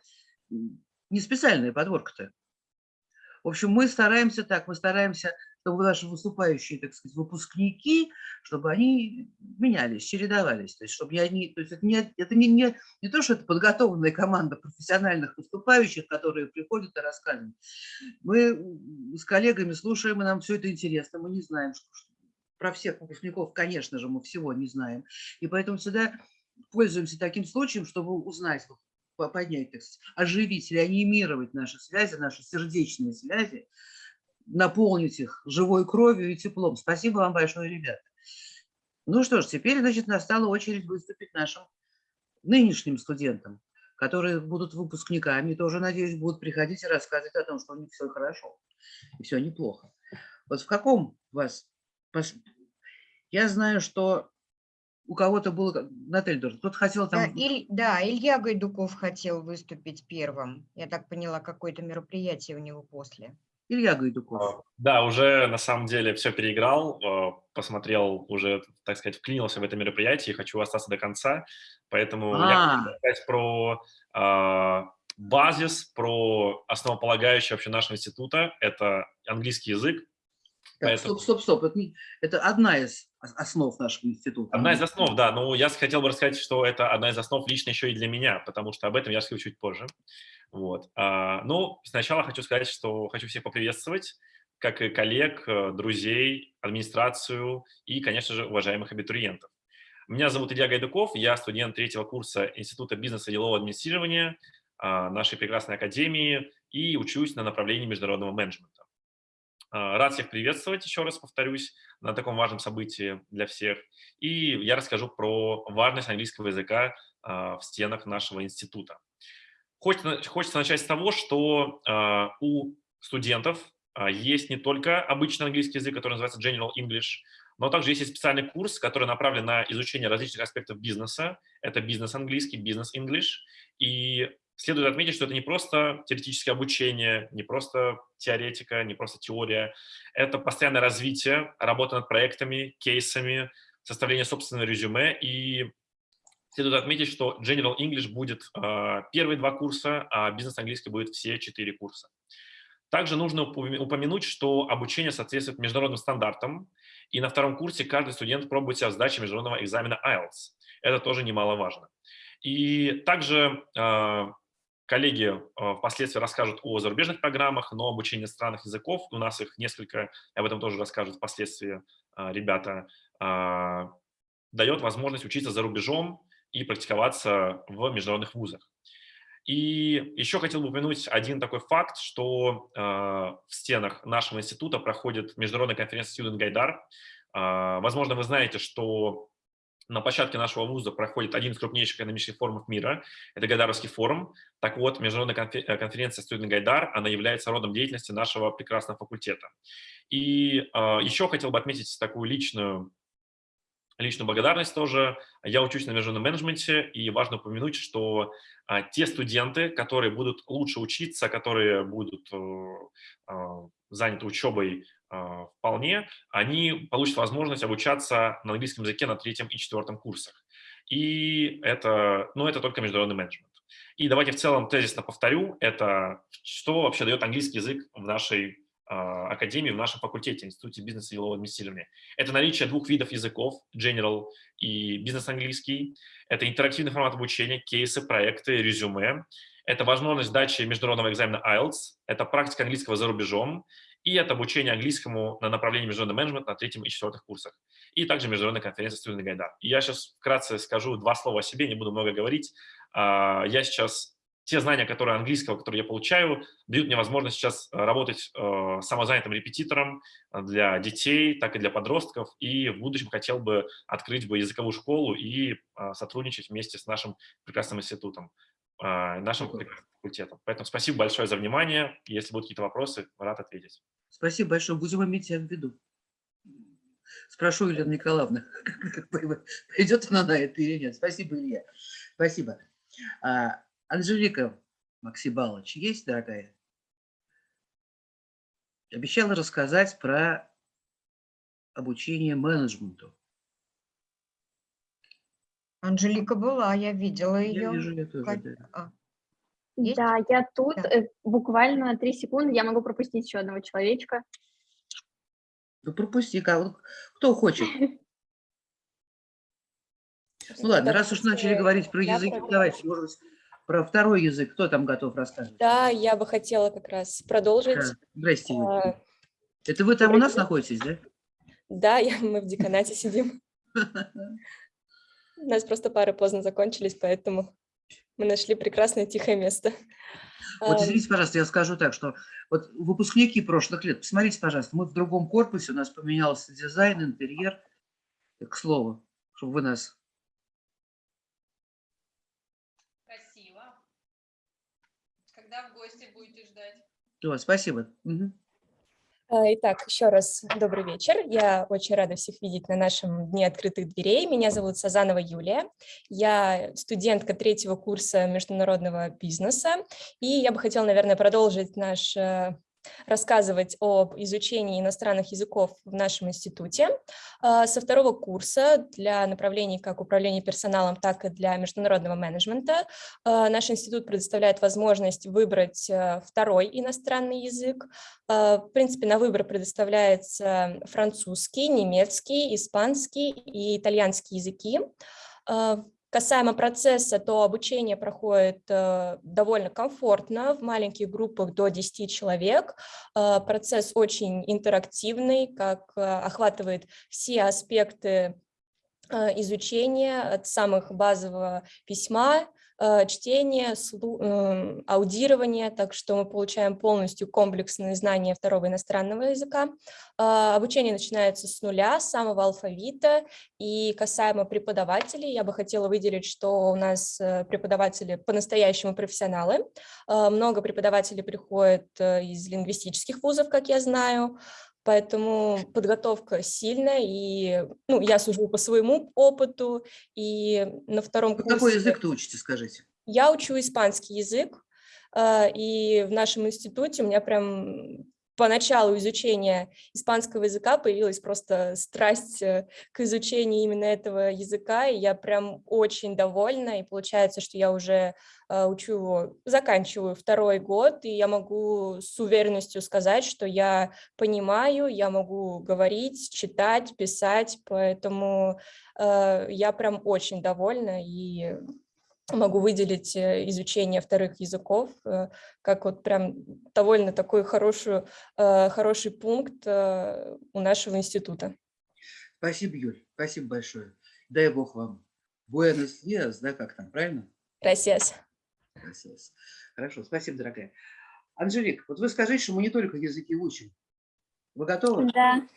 не специальная подборка-то. В общем, мы стараемся так, мы стараемся, чтобы наши выступающие, так сказать, выпускники, чтобы они менялись, чередовались. То есть, чтобы они, то есть это, не, это не, не, не то, что это подготовленная команда профессиональных выступающих, которые приходят и рассказывают. Мы с коллегами слушаем, и нам все это интересно, мы не знаем, что, про всех выпускников, конечно же, мы всего не знаем. И поэтому всегда пользуемся таким случаем, чтобы узнать, поднять, так сказать, оживить, реанимировать наши связи, наши сердечные связи, наполнить их живой кровью и теплом. Спасибо вам большое, ребята. Ну что ж, теперь, значит, настала очередь выступить нашим нынешним студентам, которые будут выпускниками, тоже, надеюсь, будут приходить и рассказывать о том, что у них все хорошо и все неплохо. Вот в каком вас... Я знаю, что у кого-то было... как- Наталья, тоже, кто-то хотел Да, там... Иль- да, Илья Гайдуков хотел выступить первым. Я так поняла, какое-то мероприятие у него после. Илья Гайдуков. А, Да, уже на самом деле все переиграл, э, посмотрел, уже, так сказать, вклинился в это мероприятие и хочу остаться до конца. Поэтому я А. хочу рассказать про а, базис, про основополагающее вообще нашего института. Это английский язык. Так, Поэтому- стоп, стоп, стоп. Это, не- это одна из основ нашего института. Одна из основ, да. Но я хотел бы рассказать, что это одна из основ лично еще и для меня, потому что об этом я расскажу чуть позже. Вот. А, Ну, сначала хочу сказать, что хочу всех поприветствовать, как и коллег, э, друзей, администрацию и, конечно же, уважаемых абитуриентов. Меня зовут Илья Гайдуков, я студент третьего курса Института бизнеса и делового администрирования а, нашей прекрасной академии и учусь на направлении международного менеджмента. А, Рад всех приветствовать, еще раз повторюсь, на таком важном событии для всех. И я расскажу про важность английского языка а, в стенах нашего института. Хочется, начать с того, что а, у студентов есть не только обычный английский язык, который называется General English, но также есть и специальный курс, который направлен на изучение различных аспектов бизнеса. Это бизнес-английский, бизнес-инглиш. И следует отметить, что это не просто теоретическое обучение, не просто теоретика, не просто теория. Это постоянное развитие, работа над проектами, кейсами, составление собственного резюме. И следует отметить, что General English будет э, первые два курса, а бизнес-английский будет все четыре курса. Также нужно упомя- упомянуть, что обучение соответствует международным стандартам, и на втором курсе каждый студент пробует себя в сдаче международного экзамена IELTS. Это тоже немаловажно. И также э, коллеги э, впоследствии расскажут о зарубежных программах, но обучение странных языков, у нас их несколько, об этом тоже расскажут впоследствии э, ребята, э, дает возможность учиться за рубежом и практиковаться в международных вузах. И еще хотел бы упомянуть один такой факт, что э, в стенах нашего института проходит международная конференция Student Гайдар. Э, возможно, вы знаете, что на площадке нашего вуза проходит один из крупнейших экономических форумов мира. Это Гайдаровский форум. Так вот, международная конфе- конференция Студент Гайдар, она является родом деятельности нашего прекрасного факультета. И э, еще хотел бы отметить такую личную личную благодарность тоже. Я учусь на международном менеджменте, и важно упомянуть, что а, те студенты, которые будут лучше учиться, которые будут э, а, заняты учебой а, вполне, они получат возможность обучаться на английском языке на третьем и четвертом курсах. И это, ну, это только международный менеджмент. И давайте в целом тезисно повторю, это что вообще дает английский язык в нашей а, академии в нашем факультете, Институте бизнеса и делового администрирования. Это наличие двух видов языков, general и бизнес-английский. Это интерактивный формат обучения, кейсы, проекты, резюме. Это возможность сдачи международного экзамена IELTS. Это практика английского за рубежом. И это обучение английскому на направлении международный менеджмент на третьем и четвертых курсах. И также международная конференция «Студент Гайдар». И я сейчас вкратце скажу два слова о себе, не буду много говорить. А, я сейчас те знания, которые английского, которые я получаю, дают мне возможность сейчас э, работать э, самозанятым репетитором для детей, так и для подростков. И в будущем хотел бы открыть бы языковую школу и э, сотрудничать вместе с нашим прекрасным институтом, нашим факультетом. Поэтому спасибо большое за внимание. Если будут какие-то вопросы, рад ответить. Спасибо большое. Будем иметь тебя в виду. Спрошу Елена Николаевна, пойдет она на это или нет. Спасибо, Илья. Спасибо. А, Анжелика Максибалович есть, дорогая? Обещала рассказать про обучение менеджменту. Анжелика была, я видела Я ее. вижу, я тоже, Как- да. А, есть? Да, я тут Да. э, буквально три секунды, я могу пропустить еще одного человечка. Ну, пропусти, кого- кто хочет. Ну ладно, раз уж начали говорить про языки, давайте, может быть, про второй язык. Кто там готов рассказывать? Да, я бы хотела как раз продолжить. Здрасте. А, Это вы там у нас находитесь, да? Да, я, мы в деканате сидим. У нас просто пары поздно закончились, поэтому мы нашли прекрасное тихое место. Вот извините, пожалуйста, я скажу так, что вот выпускники прошлых лет, посмотрите, пожалуйста, мы в другом корпусе, у нас поменялся дизайн, интерьер, к слову, чтобы вы нас... Красиво. Когда в гости будете ждать? О, спасибо. Мгм. А, Итак, еще раз добрый вечер. Я очень рада всех видеть на нашем Дне открытых дверей. Меня зовут Сазанова Юлия. Я студентка третьего курса международного бизнеса. И я бы хотела, наверное, продолжить наш э, рассказывать об изучении иностранных языков в нашем институте. А, Со второго курса для направлений как управления персоналом, так и для международного менеджмента а, наш институт предоставляет возможность выбрать э, второй иностранный язык. А, В принципе, на выбор предоставляется французский, немецкий, испанский и итальянский языки. Касаемо процесса, то обучение проходит э, довольно комфортно в маленьких группах до 10 человек. Э, Процесс очень интерактивный, как э, охватывает все аспекты изучения от самых базового письма, э, чтения, слу- эм, аудирования, так что мы получаем полностью комплексные знания второго иностранного языка. А, Обучение начинается с нуля, с самого алфавита. И касаемо преподавателей, я бы хотела выделить, что у нас э, преподаватели по-настоящему профессионалы. Много преподавателей приходят э, из лингвистических вузов, как я знаю. Поэтому подготовка сильная, и ну, я сужу по своему опыту, и на втором курсе... какой язык-то учите, скажите? Я учу испанский язык, а, и в нашем институте у меня прям по началу изучения испанского языка появилась просто страсть э, к изучению именно этого языка, и я прям очень довольна, и получается, что я уже а, учу его, заканчиваю второй год, и я могу с уверенностью сказать, что я понимаю, я могу говорить, читать, писать, поэтому э, я прям очень довольна, и могу выделить э, изучение вторых языков э, как вот прям довольно такой хороший, э, хороший пункт у нашего института. Спасибо, Юль, спасибо большое. Дай Бог вам. Буэнос диас, да, как там, правильно? Gracias. Gracias. Хорошо, спасибо, дорогая. Анжелик, вот вы скажите, что мы не только языки учим. Вы готовы? Да.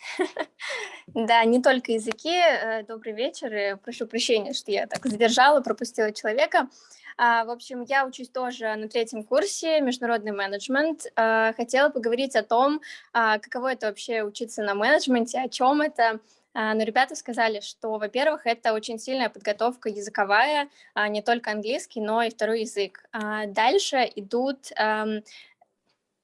Да, не только языки. Э, добрый вечер. Прошу прощения, что я так задержала, пропустила человека. А, в общем, я учусь тоже на третьем курсе международный менеджмент. А, хотела поговорить о том, а, каково это вообще учиться на менеджменте, о чем это. Но ребята сказали, что, во-первых, это очень сильная подготовка языковая, не только английский, но и второй язык. Дальше идут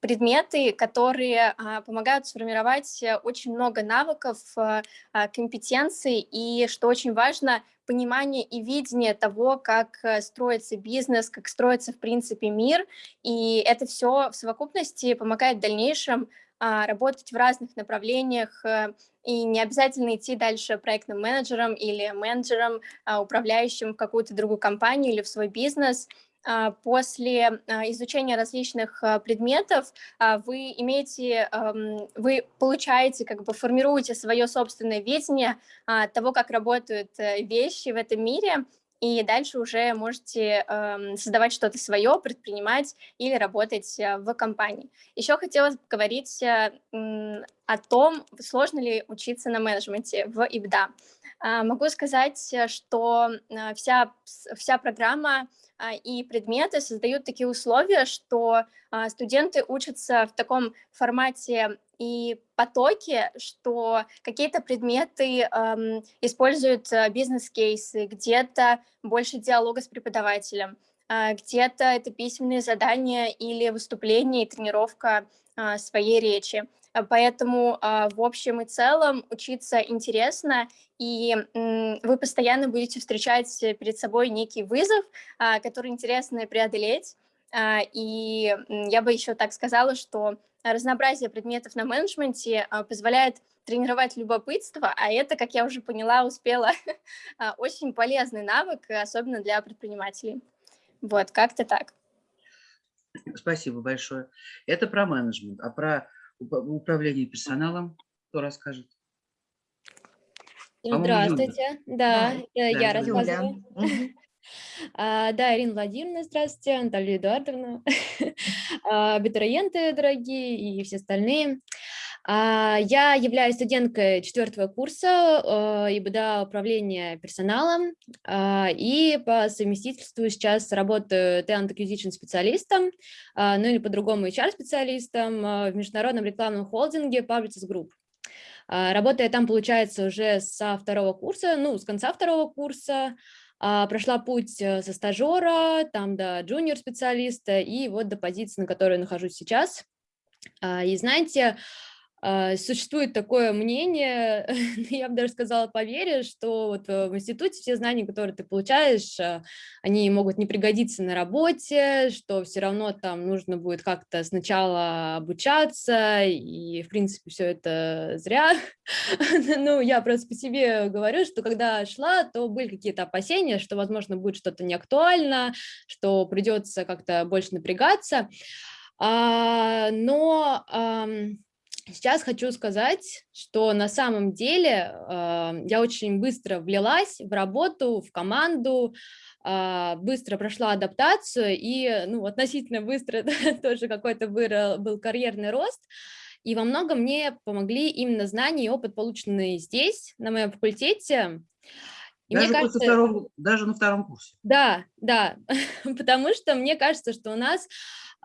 предметы, которые а, помогают сформировать э, очень много навыков, а, а, компетенций и, что очень важно, понимание и видение того, как э, строится бизнес, как строится, в принципе, мир. И это все в совокупности помогает в дальнейшем работать в разных направлениях, э, и не обязательно идти дальше проектным менеджером или менеджером, управляющим в какую-то другую компанию или в свой бизнес – а, после а, изучения различных а, предметов вы имеете, вы получаете, как бы формируете свое собственное видение того, как работают э, вещи в этом мире, и дальше уже можете создавать что-то свое, предпринимать или работать в компании. Еще хотелось поговорить э, о том, сложно ли учиться на менеджменте в ИБДА. Могу сказать, что вся, вся программа а, и предметы создают такие условия, что а, студенты учатся в таком формате и потоке, что какие-то предметы используют э, бизнес-кейсы, где-то больше диалога с преподавателем, где-то это письменные задания или выступления и тренировка э, своей речи. Поэтому в общем и целом учиться интересно, и вы постоянно будете встречать перед собой некий вызов, а, который интересно преодолеть. А, и я бы еще так сказала, что разнообразие предметов на менеджменте а, позволяет тренировать любопытство, а это, как я уже поняла, успела, очень полезный навык, особенно для предпринимателей. Вот, как-то так. Спасибо большое. Это про менеджмент, а про управление персоналом кто расскажет? Здравствуйте, да, Да, э, я да, рассказываю. А, Да, Ирина Владимировна, здравствуйте, Наталья Эдуардовна, а, абитуриенты дорогие и все остальные. А, Я являюсь студенткой четвертого курса э, ИБДА управления персоналом а, и по совместительству сейчас работаю talent acquisition специалистом, а, ну или по-другому HR-специалистом в международном рекламном холдинге Publicis Group. А, работая там, получается, уже со второго курса, ну, с конца второго курса, а, прошла путь э, со стажера, там до джуниор-специалиста и вот до позиции, на которой нахожусь сейчас. А, и знаете, а, существует такое мнение, я бы даже сказала по вере, что вот э, в институте все знания, которые ты получаешь, а, они могут не пригодиться на работе, что все равно там нужно будет как-то сначала обучаться, и в принципе все это зря. Ну, я просто по себе говорю, что когда шла, то были какие-то опасения, что, возможно, будет что-то неактуально, что придется как-то больше напрягаться. А, но Сейчас хочу сказать, что на самом деле э, я очень быстро влилась в работу, в команду, э, быстро прошла адаптацию и ну, относительно быстро тоже какой-то был карьерный рост. И во многом мне помогли именно знания и опыт, полученные здесь, на моем факультете. И даже, мне кажется, второго, даже на втором курсе. Да, да, потому что мне кажется, что у нас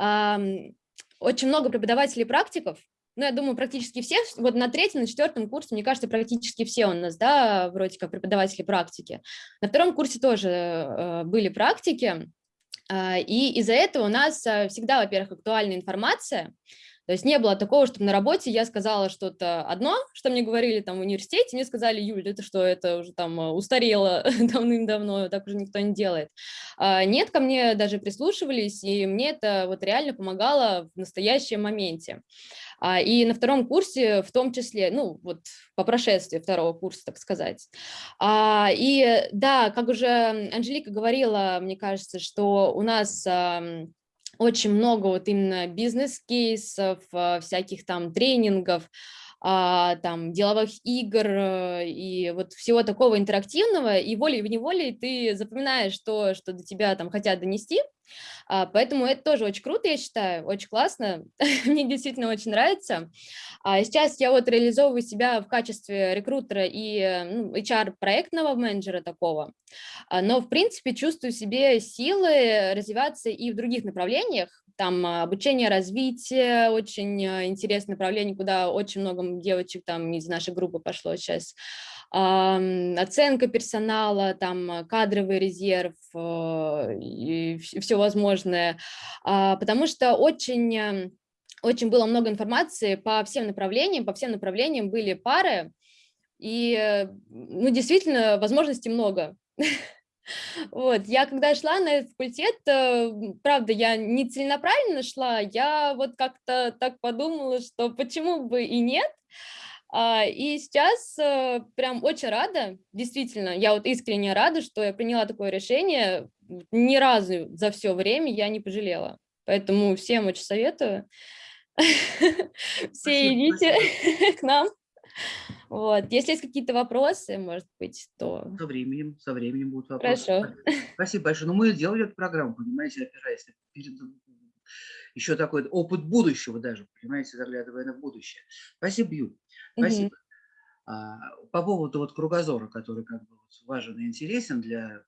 э, очень много преподавателей практиков, ну, я думаю, практически все, вот на третьем, на четвертом курсе, мне кажется, практически все у нас, да, вроде как преподаватели практики. На втором курсе тоже э, были практики, э, и из-за этого у нас э, всегда, во-первых, актуальная информация, то есть не было такого, чтобы на работе я сказала что-то одно, что мне говорили там в университете, мне сказали, Юль, это что, это уже там э, устарело давным-давно, так уже никто не делает. А, нет, ко мне даже прислушивались, и мне это вот реально помогало в настоящем моменте. А, и на втором курсе в том числе, ну вот по прошествии второго курса, так сказать. А, и да, как уже Анжелика говорила, мне кажется, что у нас очень много вот именно бизнес-кейсов, а, всяких там тренингов, там, деловых игр э, и вот всего такого интерактивного, и волей-неволей ты запоминаешь то, что до тебя там хотят донести, а, поэтому это тоже очень круто, я считаю, очень классно, мне действительно очень нравится. А сейчас я вот реализовываю себя в качестве рекрутера и ну, HR-проектного менеджера такого, А, но, в принципе, чувствую себе силы развиваться и в других направлениях, там обучение, развитие, очень э, интересное направление, куда очень много девочек там из нашей группы пошло сейчас, оценка персонала, там кадровый резерв и все возможное, А, потому что очень, э, очень было много информации по всем направлениям, по всем направлениям были пары, и, э, ну, действительно, возможностей много. Вот, я когда шла на этот факультет, э, правда, я не целенаправленно шла, я вот как-то так подумала, что почему бы и нет, а, и сейчас э, прям очень рада, действительно, я вот искренне рада, что я приняла такое решение, ни разу за все время я не пожалела, поэтому всем очень советую, все идите к нам. Вот. Если есть какие-то вопросы, может быть, то... Со временем, со временем будут вопросы. Хорошо. Спасибо большое. Но мы делали эту программу, понимаете, опираясь перед... еще такой опыт будущего даже, понимаете, заглядывая на будущее. Спасибо, Ю. Спасибо. А, по поводу вот кругозора, который как бы важен и интересен для,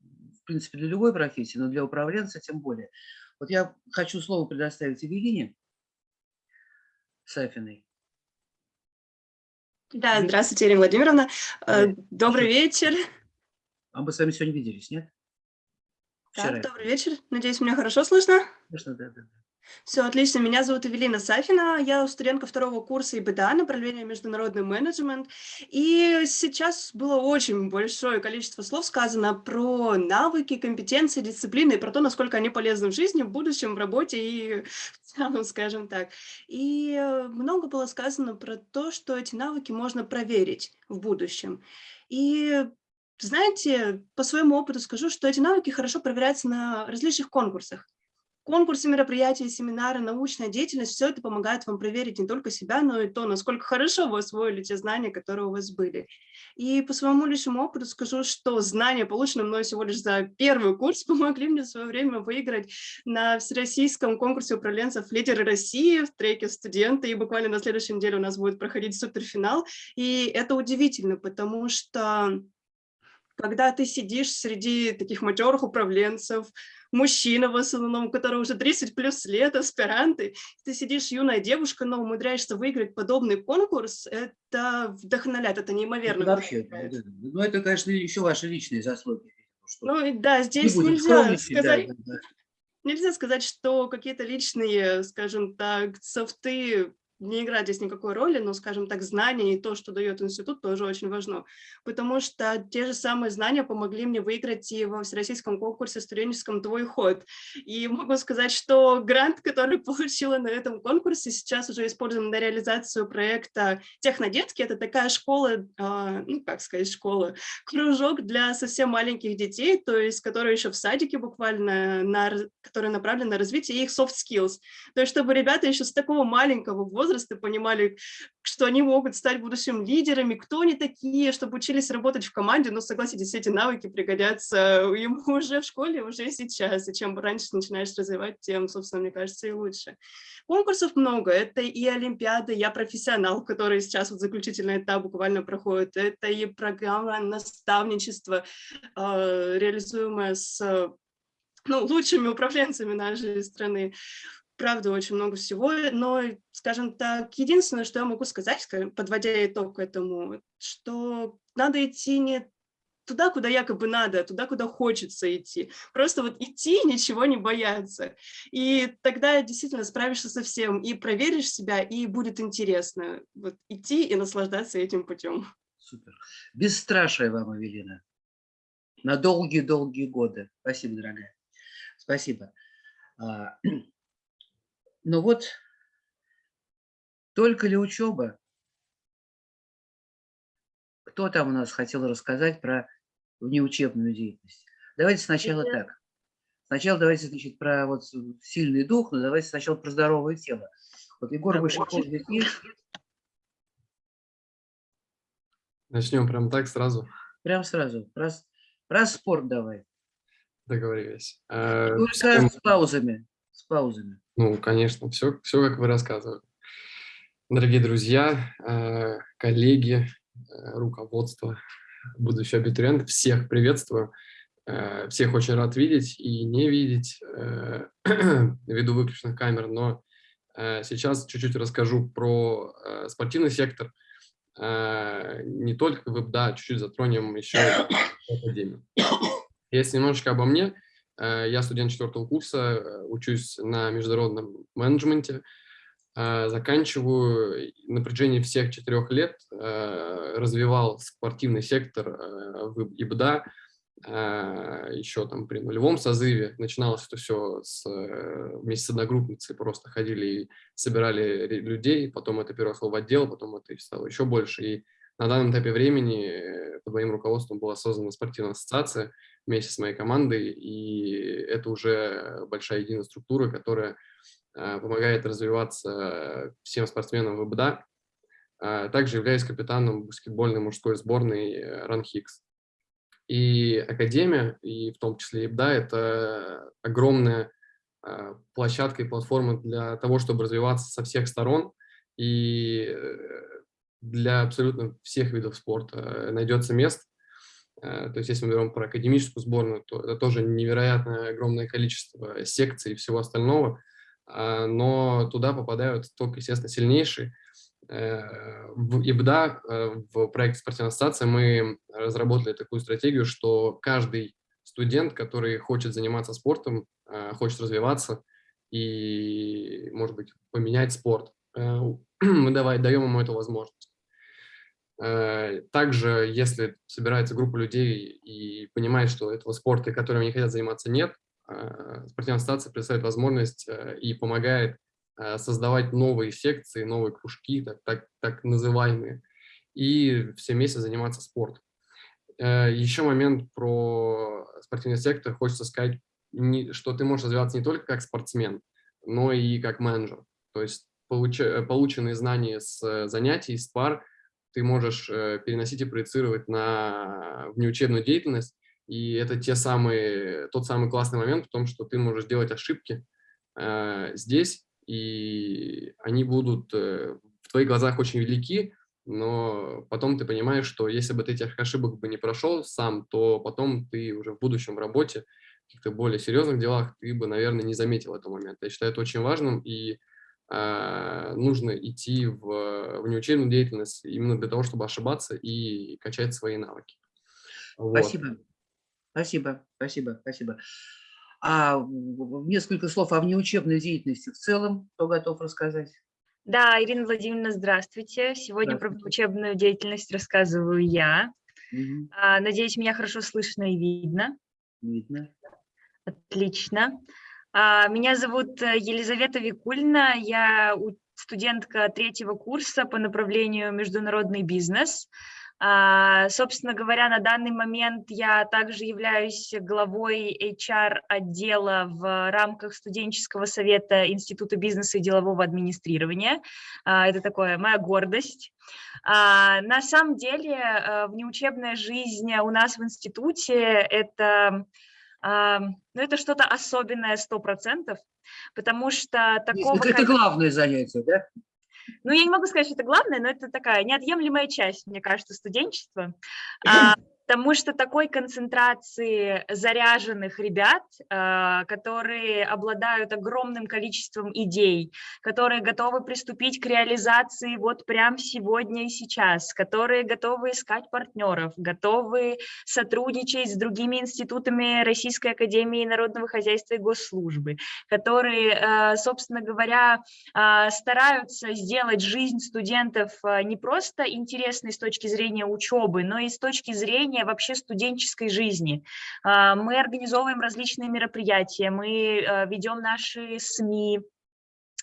в принципе, для любой профессии, но для управленца тем более. Вот я хочу слово предоставить Евелине Сафиной. Да, здравствуйте, Ирина Владимировна. Э, Добрый вечер. А мы с вами сегодня виделись, нет? Так, добрый вечер. Надеюсь, меня хорошо слышно? Конечно, да, да. да. Все отлично. Меня зовут Эвелина Сафина. Я студентка второго курса ИБДА, направление международный менеджмент. И сейчас было очень большое количество слов сказано про навыки, компетенции, дисциплины, и про то, насколько они полезны в жизни, в будущем, в работе и целом, скажем так. И много было сказано про то, что эти навыки можно проверить в будущем. И знаете, по своему опыту скажу, что эти навыки хорошо проверяются на различных конкурсах. Конкурсы, мероприятия, семинары, научная деятельность, все это помогает вам проверить не только себя, но и то, насколько хорошо вы освоили те знания, которые у вас были. И по своему личному опыту скажу, что знания, полученные мной всего лишь за первый курс, помогли мне в свое время выиграть на всероссийском конкурсе управленцев «Лидеры России» в треке «Студенты», и буквально на следующей неделе у нас будет проходить суперфинал. И это удивительно, потому что когда ты сидишь среди таких матерых управленцев, мужчина в основном, у которого уже 30 плюс лет, аспиранты, ты сидишь юная девушка, но умудряешься выиграть подобный конкурс, это вдохновляет, это неимоверно. Это вообще, ну это, конечно, еще ваши личные заслуги. Ну да, здесь не нельзя сказать, да, да. нельзя сказать, что какие-то личные, скажем так, софты не играет здесь никакой роли, но, скажем так, знания и то, что дает институт, тоже очень важно, потому что те же самые знания помогли мне выиграть и во всероссийском конкурсе студенческом «Твой ход». И могу сказать, что грант, который получила на этом конкурсе, сейчас уже используем на реализацию проекта «Технодетки». Это такая школа, а, ну, как сказать, школа, кружок для совсем маленьких детей, то есть, которые еще в садике буквально, на, которые направлены на развитие их soft skills. То есть, чтобы ребята еще с такого маленького возраста возраста понимали, что они могут стать будущим лидерами, кто они такие, чтобы учились работать в команде, но согласитесь, эти навыки пригодятся ему уже в школе, уже сейчас, и чем раньше начинаешь развивать, тем, собственно, мне кажется, и лучше. Конкурсов много, это и Олимпиада, я профессионал, который сейчас вот заключительный этап буквально проходит, это и программа наставничества, э, реализуемая с ну, лучшими управленцами нашей страны правда, очень много всего, но, скажем так, единственное, что я могу сказать, подводя итог к этому, что надо идти не туда, куда якобы надо, а туда, куда хочется идти. Просто вот идти, ничего не бояться. И тогда действительно справишься со всем, и проверишь себя, и будет интересно вот идти и наслаждаться этим путем. Супер. Бесстрашие вам, Эвелина. На долгие-долгие годы. Спасибо, дорогая. Спасибо. Но вот только ли учеба? Кто там у нас хотел рассказать про внеучебную деятельность? Давайте сначала так. Сначала давайте, значит, про вот сильный дух, но давайте сначала про здоровое тело. Вот Егор есть? Начнем прям так сразу. Прям сразу. Про, про спорт давай. Договорились. Э, Только всем- с паузами. С паузами. Ну, конечно, все, все как вы рассказывали. Дорогие друзья, э, коллеги, э, руководство, будущие абитуриенты, всех приветствую. Э, Всех очень рад видеть и не видеть ввиду выключенных камер, но сейчас чуть-чуть расскажу про спортивный сектор. Не только в ИБДА, чуть-чуть затронем еще и академию. Если немножечко обо мне, я студент четвертого курса, э, учусь на международном менеджменте, э, заканчиваю на протяжении всех четырех лет э, развивал спортивный сектор э, в ИБДА, э, еще там при нулевом созыве. Начиналось это все с, э, вместе с одногруппницей, просто ходили и собирали людей, потом это переросло в отдел, потом это стало еще больше. И на данном этапе времени э, под моим руководством была создана спортивная ассоциация вместе с моей командой, и это уже большая единая структура, которая э, помогает развиваться всем спортсменам в ИБДА. А, Также являюсь капитаном баскетбольной мужской сборной э, Ранхикс. И Академия, и в том числе ИБДА, это огромная а, площадка и платформа для того, чтобы развиваться со всех сторон. И э, для абсолютно всех видов спорта э, найдется место. Э, То есть если мы берем про академическую сборную, то это тоже невероятное огромное количество секций и всего остального. А, Но туда попадают только, естественно, сильнейшие. Э, В ИБДА, э, в проекте «Спортивная ассоциация» мы разработали такую стратегию, что каждый студент, который хочет заниматься спортом, хочет развиваться и, может быть, поменять спорт, мы давай, даем ему эту возможность. Э, Также, если собирается группа людей и понимает, что этого спорта, которым они хотят заниматься, нет, э, спортивная ассоциация представляет возможность э, и помогает создавать новые секции, новые кружки, так, так, так называемые, и все вместе заниматься спортом. Еще момент про спортивный сектор. Хочется сказать, что ты можешь развиваться не только как спортсмен, но и как менеджер. То есть полученные знания с занятий, с пар ты можешь э, переносить и проецировать на внеучебную деятельность. И это те самые, тот самый классный момент в том, что ты можешь делать ошибки э, здесь, и они будут э, в твоих глазах очень велики, но потом ты понимаешь, что если бы ты этих ошибок бы не прошел сам, то потом ты уже в будущем в работе, в каких-то более серьезных делах, ты бы, наверное, не заметил этого момента. Я считаю это очень важным, и нужно идти в внеучебную деятельность именно для того, чтобы ошибаться и качать свои навыки. Вот. Спасибо. Спасибо, спасибо, спасибо. А в- в- несколько слов о внеучебной деятельности в целом, кто готов рассказать? Да, Ирина Владимировна, здравствуйте. Сегодня про учебную деятельность рассказываю я. А, Надеюсь, меня хорошо слышно и видно. Видно. Отлично. А, Меня зовут э, Елизавета Викульна, я студентка третьего курса по направлению международный бизнес. А, Собственно говоря, на данный момент я также являюсь главой HR-отдела в рамках студенческого совета Института бизнеса и делового администрирования. А, Это такое моя гордость. На самом деле, э, внеучебная жизнь у нас в институте – это а, ну, это что-то особенное 100%, потому что такого... Это, это главное занятие, да? Ну, я не могу сказать, что это главное, но это такая неотъемлемая часть, мне кажется, студенчества. А, Потому что такой концентрации заряженных ребят, а, которые обладают огромным количеством идей, которые готовы приступить к реализации вот прямо сегодня и сейчас, которые готовы искать партнеров, готовы сотрудничать с другими институтами Российской Академии Народного Хозяйства и Госслужбы, которые, э, собственно говоря, а, стараются сделать жизнь студентов а, не просто интересной с точки зрения учебы, но и с точки зрения вообще студенческой жизни. А, Мы организовываем различные мероприятия, мы э, ведем наши СМИ,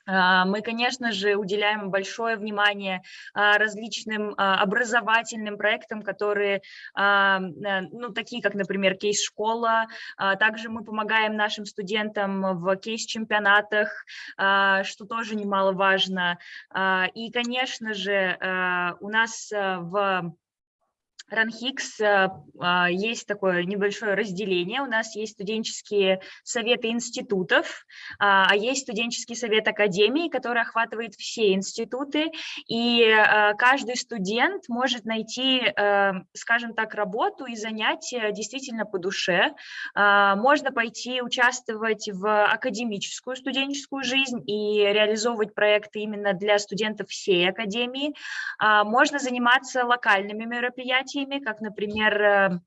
а, Мы, конечно же, уделяем большое внимание а, различным образовательным проектам, которые, э, ну, такие как, например, кейс-школа. Также мы помогаем нашим студентам в кейс-чемпионатах, что тоже немаловажно. И, конечно же, а, у нас в РАНХИКС э, а, есть такое небольшое разделение. У нас есть студенческие советы институтов, а, а есть студенческий совет академии, который охватывает все институты. И э, каждый студент может найти, э, скажем так, работу и занятия действительно по душе. А, можно пойти участвовать в академическую студенческую жизнь и реализовывать проекты именно для студентов всей академии. Можно заниматься локальными мероприятиями, мероприятиями, как, например, э,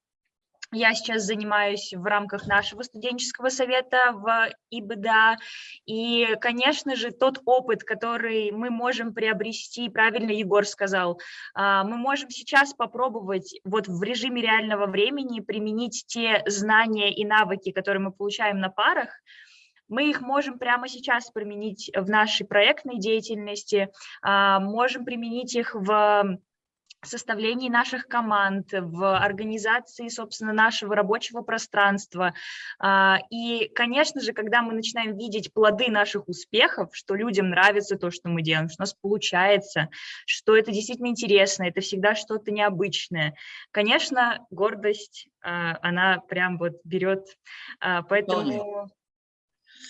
я сейчас занимаюсь в рамках нашего студенческого совета в ИБДА. И, конечно же, тот опыт, который мы можем приобрести, правильно Егор сказал, а, мы можем сейчас попробовать вот в режиме реального времени применить те знания и навыки, которые мы получаем на парах, мы их можем прямо сейчас применить в нашей проектной деятельности, а, можем применить их в составлении наших команд, в организации, собственно, нашего рабочего пространства. А, и, конечно же, когда мы начинаем видеть плоды наших успехов, что людям нравится то, что мы делаем, что у нас получается, что это действительно интересно, это всегда что-то необычное, конечно, гордость, а, она прям вот берет, а, поэтому...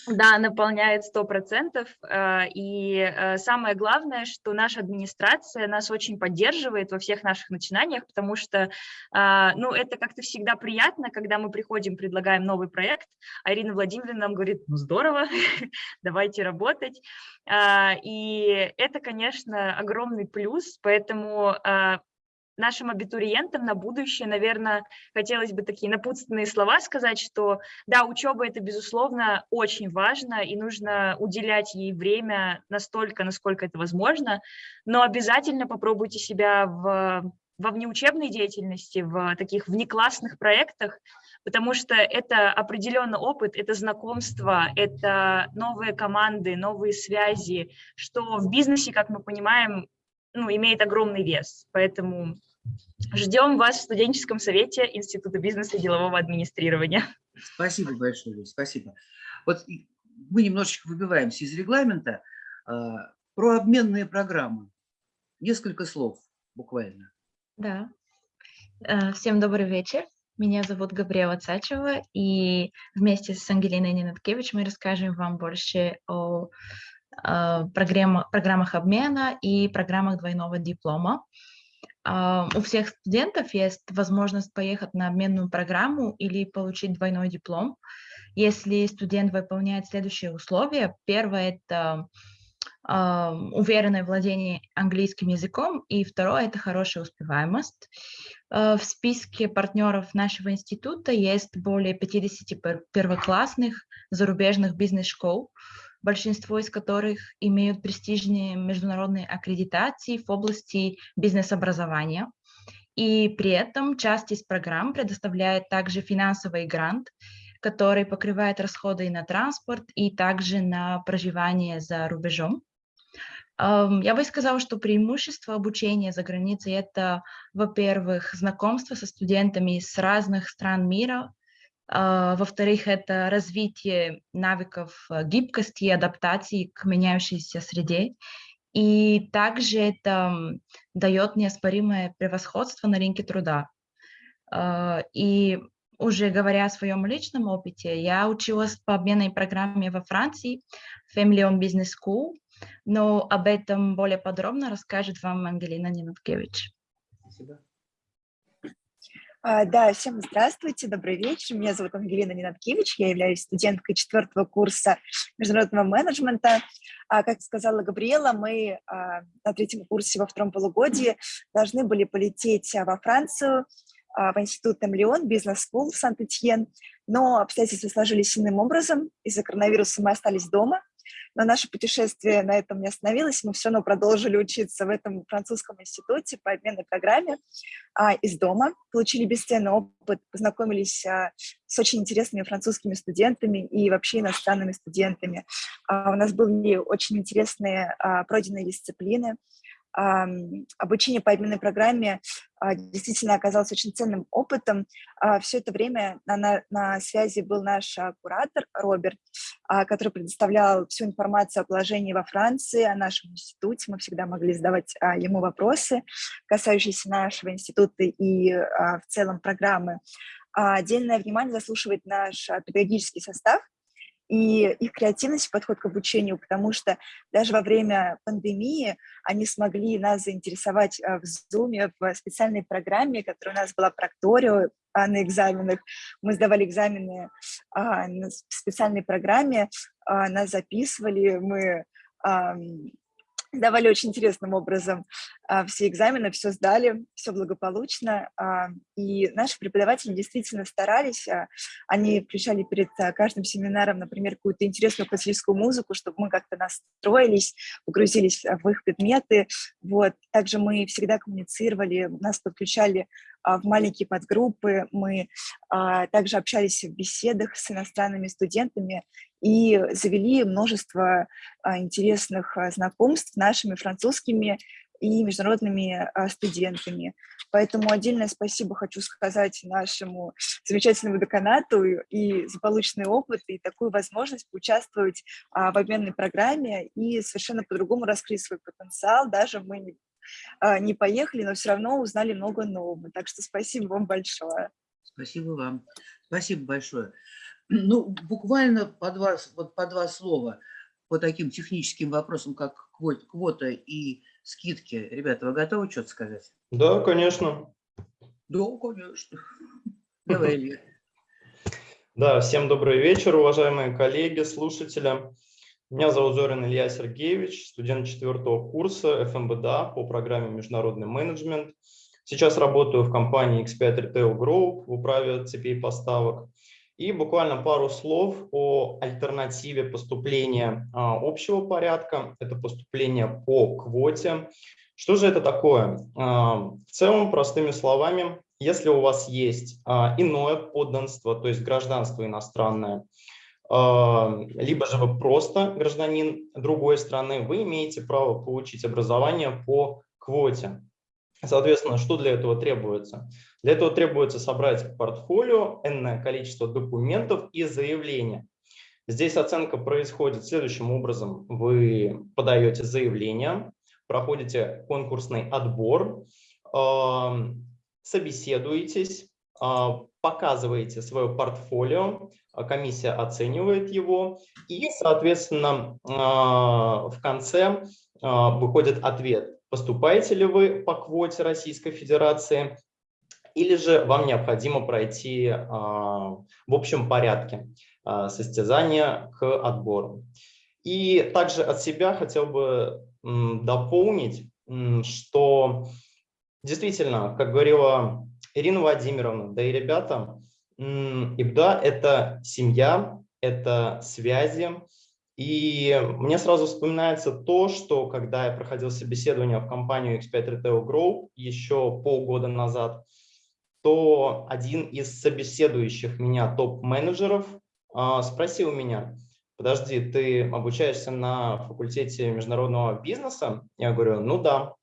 Да, наполняет сто процентов. Э, и э, самое главное, что наша администрация нас очень поддерживает во всех наших начинаниях, потому что, э, ну, это как-то всегда приятно, когда мы приходим, предлагаем новый проект, а Ирина Владимировна нам говорит, ну, здорово, давайте работать. И это, конечно, огромный плюс, поэтому нашим абитуриентам на будущее, наверное, хотелось бы такие напутственные слова сказать, что да, учеба это, безусловно, очень важно, и нужно уделять ей время настолько, насколько это возможно, но обязательно попробуйте себя в, во внеучебной деятельности, в таких внеклассных проектах, потому что это определенный опыт, это знакомство, это новые команды, новые связи, что в бизнесе, как мы понимаем, ну, имеет огромный вес. Поэтому ждем вас в студенческом совете Института бизнеса и делового администрирования. Спасибо большое, спасибо. Вот мы немножечко выбиваемся из регламента. А, про обменные программы. Несколько слов буквально. Да. Э, всем добрый вечер. Меня зовут Габриэла Цачева, и вместе с Ангелиной Ненаткевич мы расскажем вам больше о Э, программах, программах обмена и программах двойного диплома. А, у всех студентов есть возможность поехать на обменную программу или получить двойной диплом, если студент выполняет следующие условия. Первое – это а, уверенное владение английским языком, и второе – это хорошая успеваемость. В списке партнеров нашего института есть более 50 первоклассных зарубежных бизнес-школ, большинство из которых имеют престижные международные аккредитации в области бизнес-образования. И при этом часть из программ предоставляет также финансовый грант, который покрывает расходы на транспорт и также на проживание за рубежом. Я бы сказала, что преимущество обучения за границей – это, во-первых, знакомство со студентами с разных стран мира, во-вторых, это развитие навыков э, гибкости и адаптации к меняющейся среде. И также это дает неоспоримое превосходство на рынке труда. А, и уже говоря о своем личном опыте, я училась по обменной программе во Франции, Family on Business School, но об этом более подробно расскажет вам Ангелина Ненаткевич. Спасибо. А, да, всем здравствуйте, добрый вечер. Меня зовут Ангелина Ненаткевич, я являюсь студенткой четвертого курса международного менеджмента. А, как сказала Габриэла, мы а, на третьем курсе во втором полугодии должны были полететь во Францию, в институт Эмлион, бизнес-скул в Сант-Этьен, но обстоятельства сложились иным образом. Из-за коронавируса мы остались дома, но наше путешествие на этом не остановилось, мы все равно продолжили учиться в этом французском институте по обменной программе а, из дома, получили бесценный опыт, познакомились а, с очень интересными французскими студентами и вообще иностранными студентами. А, у нас были очень интересные а, пройденные дисциплины, обучение по обменной программе а, действительно оказалось очень ценным опытом. А, Все это время на, на, связи был наш а, куратор Роберт. который предоставлял всю информацию о положении во Франции, о нашем институте. Мы всегда могли задавать ему вопросы, касающиеся нашего института и в целом программы. Отдельное внимание заслушивает наш педагогический состав, и их креативность, подход к обучению, потому что даже во время пандемии они смогли нас заинтересовать в Zoom, в специальной программе, которая у нас была прокторио а, на экзаменах. Мы сдавали экзамены а, на специальной программе, а, нас записывали, мы сдавали очень интересным образом а, все экзамены, все сдали, все благополучно. А, и наши преподаватели действительно старались, а, они включали перед каждым семинаром, например, какую-то интересную классическую музыку, чтобы мы как-то настроились, погрузились в их предметы. Вот. Также мы всегда коммуницировали, нас подключали в маленькие подгруппы, мы также общались в беседах с иностранными студентами и завели множество интересных знакомств нашими французскими и международными а, студентами. Поэтому отдельное спасибо хочу сказать нашему замечательному деканату и за полученный опыт, и такую возможность поучаствовать а, в обменной программе и совершенно по-другому раскрыть свой потенциал. Даже мы а, не поехали, но все равно узнали много нового. Так что спасибо вам большое. Спасибо вам. Спасибо большое. Ну, буквально по два, вот по два слова по таким техническим вопросам, как квота и скидки. Ребята, вы готовы что-то сказать? Да, конечно. Да, конечно. Давай, Илья. Да, всем добрый вечер, уважаемые коллеги, слушатели. Меня зовут Зорин Илья Сергеевич, студент четвертого курса ФМБДА по программе «Международный менеджмент». Сейчас работаю в компании X5 Retail Group в управе цепей поставок. И буквально пару слов о альтернативе поступления а, общего порядка. Это поступление по квоте. Что же это такое? А, в целом, простыми словами, если у вас есть а, иное подданство, то есть гражданство иностранное, либо же вы просто гражданин другой страны, вы имеете право получить образование по квоте. Соответственно, что для этого требуется? Для этого требуется собрать портфолио, энное количество документов и заявления. Здесь оценка происходит следующим образом. Вы подаете заявление, проходите конкурсный отбор, собеседуетесь, показываете свое портфолио, комиссия оценивает его, и, соответственно, в конце выходит ответ, поступаете ли вы по квоте Российской Федерации, или же вам необходимо пройти а, в общем порядке а, состязания к отбору. И также от себя хотел бы дополнить, что действительно, как говорила Ирина Владимировна, да и ребята, ИБДА – это семья, это связи, и мне сразу вспоминается то, что когда я проходил собеседование в компанию X5 Retail Group еще полгода назад, то один из собеседующих меня топ-менеджеров э, спросил меня, подожди, ты обучаешься на факультете международного бизнеса? Я говорю, ну да.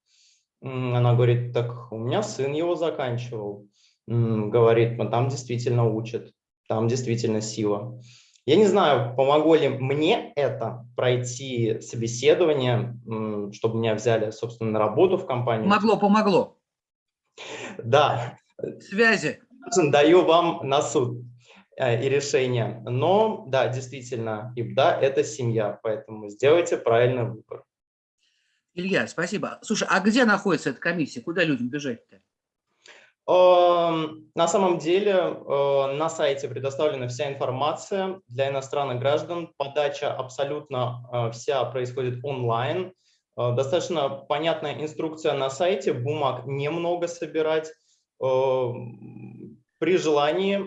Она говорит, так у меня сын его заканчивал. Говорит, ну там действительно учат, там действительно сила. Я не знаю, помогло ли мне это пройти собеседование, чтобы меня взяли, собственно, на работу в компанию. Помогло, помогло. Да. Связи. Даю вам на суд э, и решение. Но, да, действительно, ИБДА – это семья, поэтому сделайте правильный выбор. Илья, спасибо. Слушай, а где находится эта комиссия? Куда людям бежать-то? На самом деле э, на сайте предоставлена вся информация для иностранных граждан. Подача абсолютно э, вся происходит онлайн. Э, достаточно понятная инструкция на сайте, бумаг немного собирать. При желании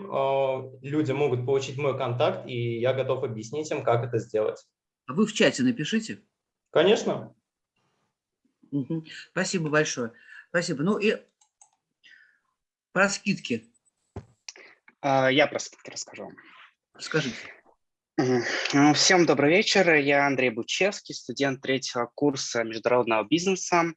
люди могут получить мой контакт, и я готов объяснить им, как это сделать. А вы в чате напишите. Конечно. Спасибо большое. Спасибо. Ну и про скидки. А, я про скидки расскажу. Скажите. Ну, всем добрый вечер. Я Андрей Бучевский, студент третьего курса международного бизнеса.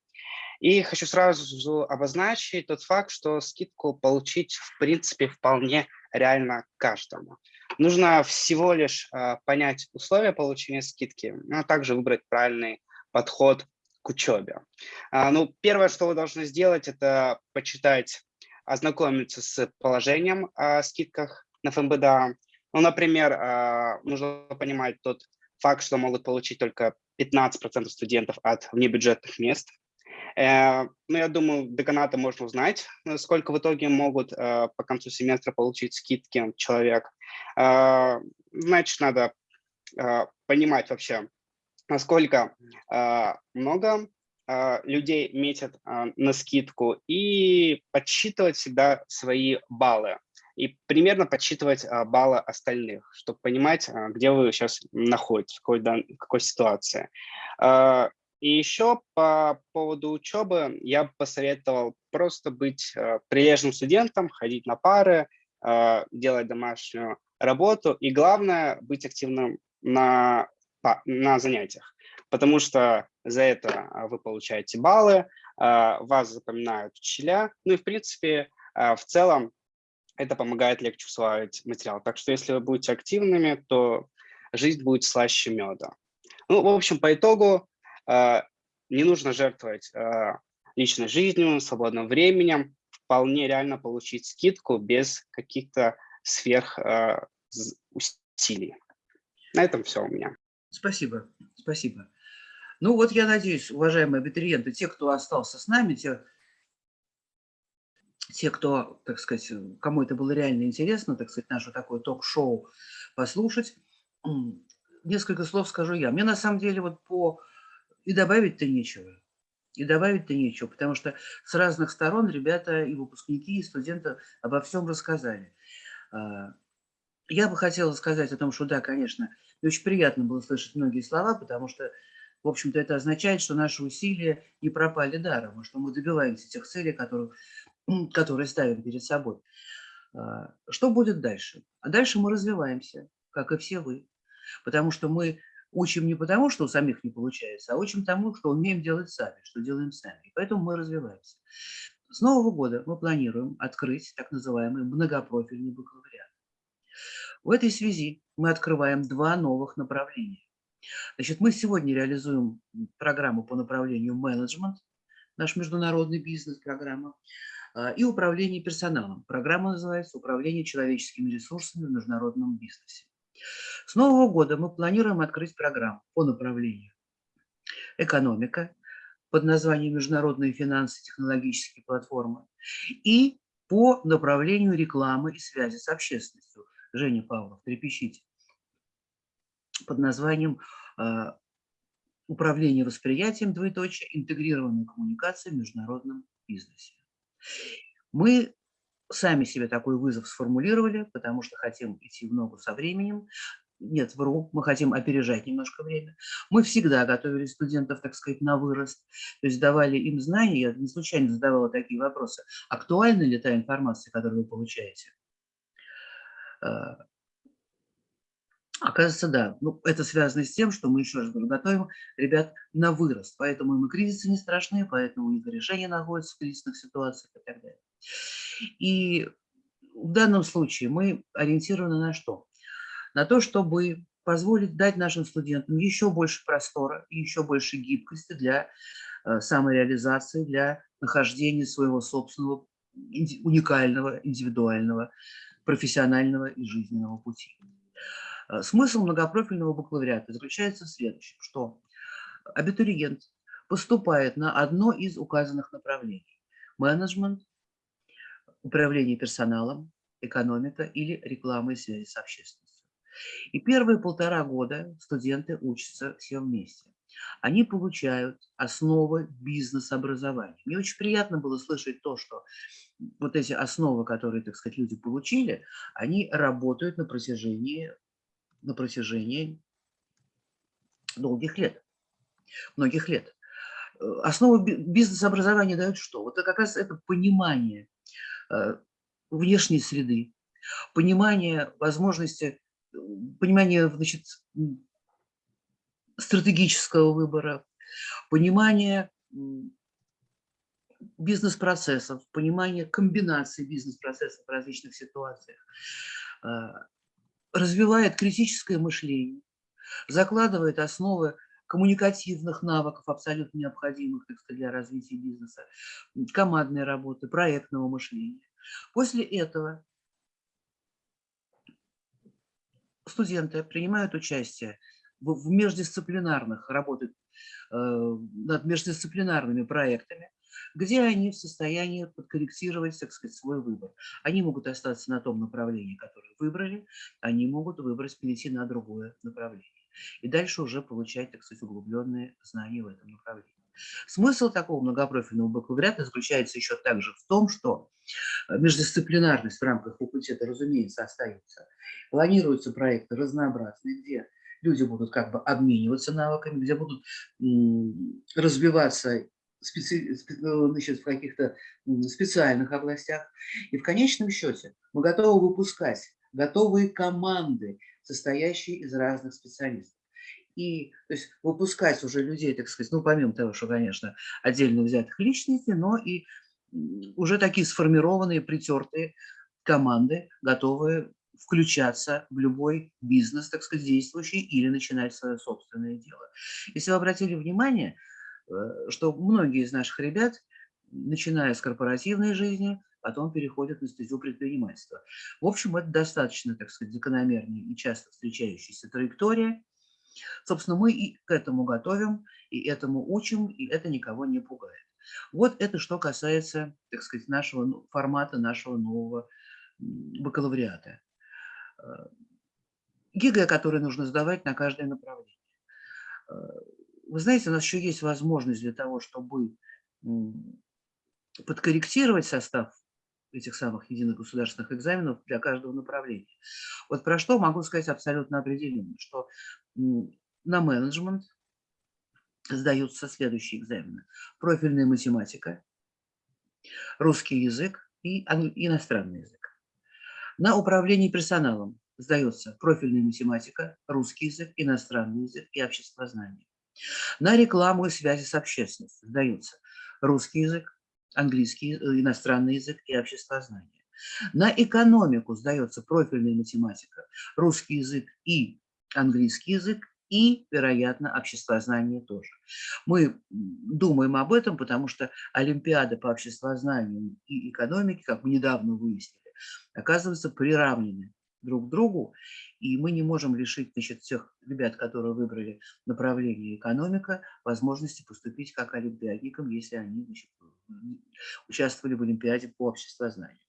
И хочу сразу обозначить тот факт, что скидку получить в принципе вполне реально каждому. Нужно всего лишь понять условия получения скидки, а также выбрать правильный подход к учебе. Ну, первое, что вы должны сделать, это почитать, ознакомиться с положением о скидках на ФМБДА. Ну, например, нужно понимать тот факт, что могут получить только 15% студентов от внебюджетных мест. Э, ну, я думаю, деканата можно узнать, сколько в итоге могут э, по концу семестра получить скидки человек. Значит, надо понимать вообще, насколько много людей метят на скидку и подсчитывать всегда свои баллы и примерно подсчитывать а, баллы остальных, чтобы понимать, а, где вы сейчас находитесь, в какой, какой ситуации. А, и еще по поводу учебы я бы посоветовал просто быть прилежным студентом, ходить на пары, делать домашнюю работу и главное быть активным на, на занятиях, потому что за это вы получаете баллы, вас запоминают учителя, ну и в принципе в целом это помогает легче усваивать материал. Так что если вы будете активными, то жизнь будет слаще меда. Ну, в общем, по итогу не нужно жертвовать личной жизнью, свободным временем. Вполне реально получить скидку без каких-то сверх усилий. На этом все у меня. Спасибо, спасибо. Ну вот я надеюсь, уважаемые абитуриенты, те, кто остался с нами, те, те, кто, так сказать, кому это было реально интересно, так сказать, наше такое ток-шоу послушать, несколько слов скажу я. Мне на самом деле вот по... И добавить-то нечего. И добавить-то нечего, потому что с разных сторон ребята и выпускники, и студенты обо всем рассказали. А, я бы хотела сказать о том, что да, конечно, очень приятно было слышать многие слова, потому что, в общем-то, это означает, что наши усилия не пропали даром, а что мы добиваемся тех целей, которых которые ставим перед собой. А, что будет дальше? А дальше мы развиваемся, как и все вы. Потому что мы учим не потому, что у самих не получается, а учим тому, что умеем делать сами, что делаем сами. И поэтому мы развиваемся. С Нового года мы планируем открыть так называемый многопрофильный бакалавриат. В этой связи мы открываем два новых направления. Значит, мы сегодня реализуем программу по направлению менеджмент, наш международный бизнес-программа. А, и управление персоналом. Программа называется «Управление человеческими ресурсами в международном бизнесе». С Нового года мы планируем открыть программу по направлению экономика под названием «Международные финансы и технологические платформы» и по направлению рекламы и связи с общественностью. Женя Павлов, трепещите. Под названием а, «Управление восприятием, двоеточие, интегрированная коммуникация в международном бизнесе». Мы сами себе такой вызов сформулировали, потому что хотим идти в ногу со временем. Нет, вру, мы хотим опережать немножко время. Мы всегда готовили студентов, так сказать, на вырост, то есть давали им знания. Я не случайно задавала такие вопросы. Актуальна ли та информация, которую вы получаете? Оказывается, да. Ну, это связано с тем, что мы еще раз говорю, готовим ребят на вырост. Поэтому им и кризисы не страшны, поэтому у них решения находятся в кризисных ситуациях и так далее. И в данном случае мы ориентированы на что? На то, чтобы позволить дать нашим студентам еще больше простора и еще больше гибкости для э, самореализации, для нахождения своего собственного уникального, индивидуального, профессионального и жизненного пути. Э, смысл многопрофильного бакалавриата заключается в следующем, что абитуриент поступает на одно из указанных направлений – менеджмент, управление персоналом, экономика или реклама и связи с общественностью. И первые полтора года студенты учатся все вместе. Они получают основы бизнес-образования. Мне очень приятно было слышать то, что вот эти основы, которые, так сказать, люди получили, они работают на протяжении на протяжении долгих лет, многих лет. Э, основу бизнес-образования дают что? Вот это как раз это понимание э, внешней среды, понимание возможности, понимание значит, стратегического выбора, понимание бизнес-процессов, понимание комбинации бизнес-процессов в различных ситуациях. Развивает критическое мышление, закладывает основы коммуникативных навыков, абсолютно необходимых так сказать, для развития бизнеса, командной работы, проектного мышления. После этого студенты принимают участие в междисциплинарных, работают э, над междисциплинарными проектами, где они в состоянии подкорректировать, так сказать, свой выбор. Они могут остаться на том направлении, которое выбрали, они могут выбрать, перейти на другое направление. И дальше уже получать, так сказать, углубленные знания в этом направлении. Смысл такого многопрофильного бакалавриата заключается еще также в том, что междисциплинарность в рамках факультета, разумеется, остается. Планируются проекты разнообразные, где люди будут как бы обмениваться навыками, где будут развиваться Ну, значит, в каких-то специальных областях. И в конечном счете мы готовы выпускать готовые команды, состоящие из разных специалистов. И то есть выпускать уже людей, так сказать, ну, помимо того, что, конечно, отдельно взятых личностей, но и уже такие сформированные, притертые команды, готовые включаться в любой бизнес, так сказать, действующий или начинать свое собственное дело. Если вы обратили внимание, Э, что многие из наших ребят, начиная с корпоративной жизни, потом переходят на стезю предпринимательства. В общем, это достаточно, так сказать, закономерная и часто встречающаяся траектория. Собственно, мы и к этому готовим, и этому учим, и это никого не пугает. Вот это что касается, так сказать, нашего ну, формата, нашего нового бакалавриата. Э, ЕГЭ, который нужно сдавать на каждое направление. Вы знаете, у нас еще есть возможность для того, чтобы подкорректировать состав этих самых единых государственных экзаменов для каждого направления. Вот про что могу сказать абсолютно определенно, что на менеджмент сдаются следующие экзамены. Профильная математика, русский язык и иностранный язык. На управление персоналом сдается профильная математика, русский язык, иностранный язык и обществознание. На рекламу и связи с общественностью сдаются русский язык, английский, э, иностранный язык и обществознание. На экономику сдается профильная математика, русский язык и английский язык, и, вероятно, обществознание тоже. Мы думаем об этом, потому что Олимпиады по обществознанию и экономике, как мы недавно выяснили, оказываются приравнены друг к другу, и мы не можем лишить значит, всех ребят, которые выбрали направление экономика, возможности поступить как олимпиадникам, если они значит, участвовали в Олимпиаде по обществознанию.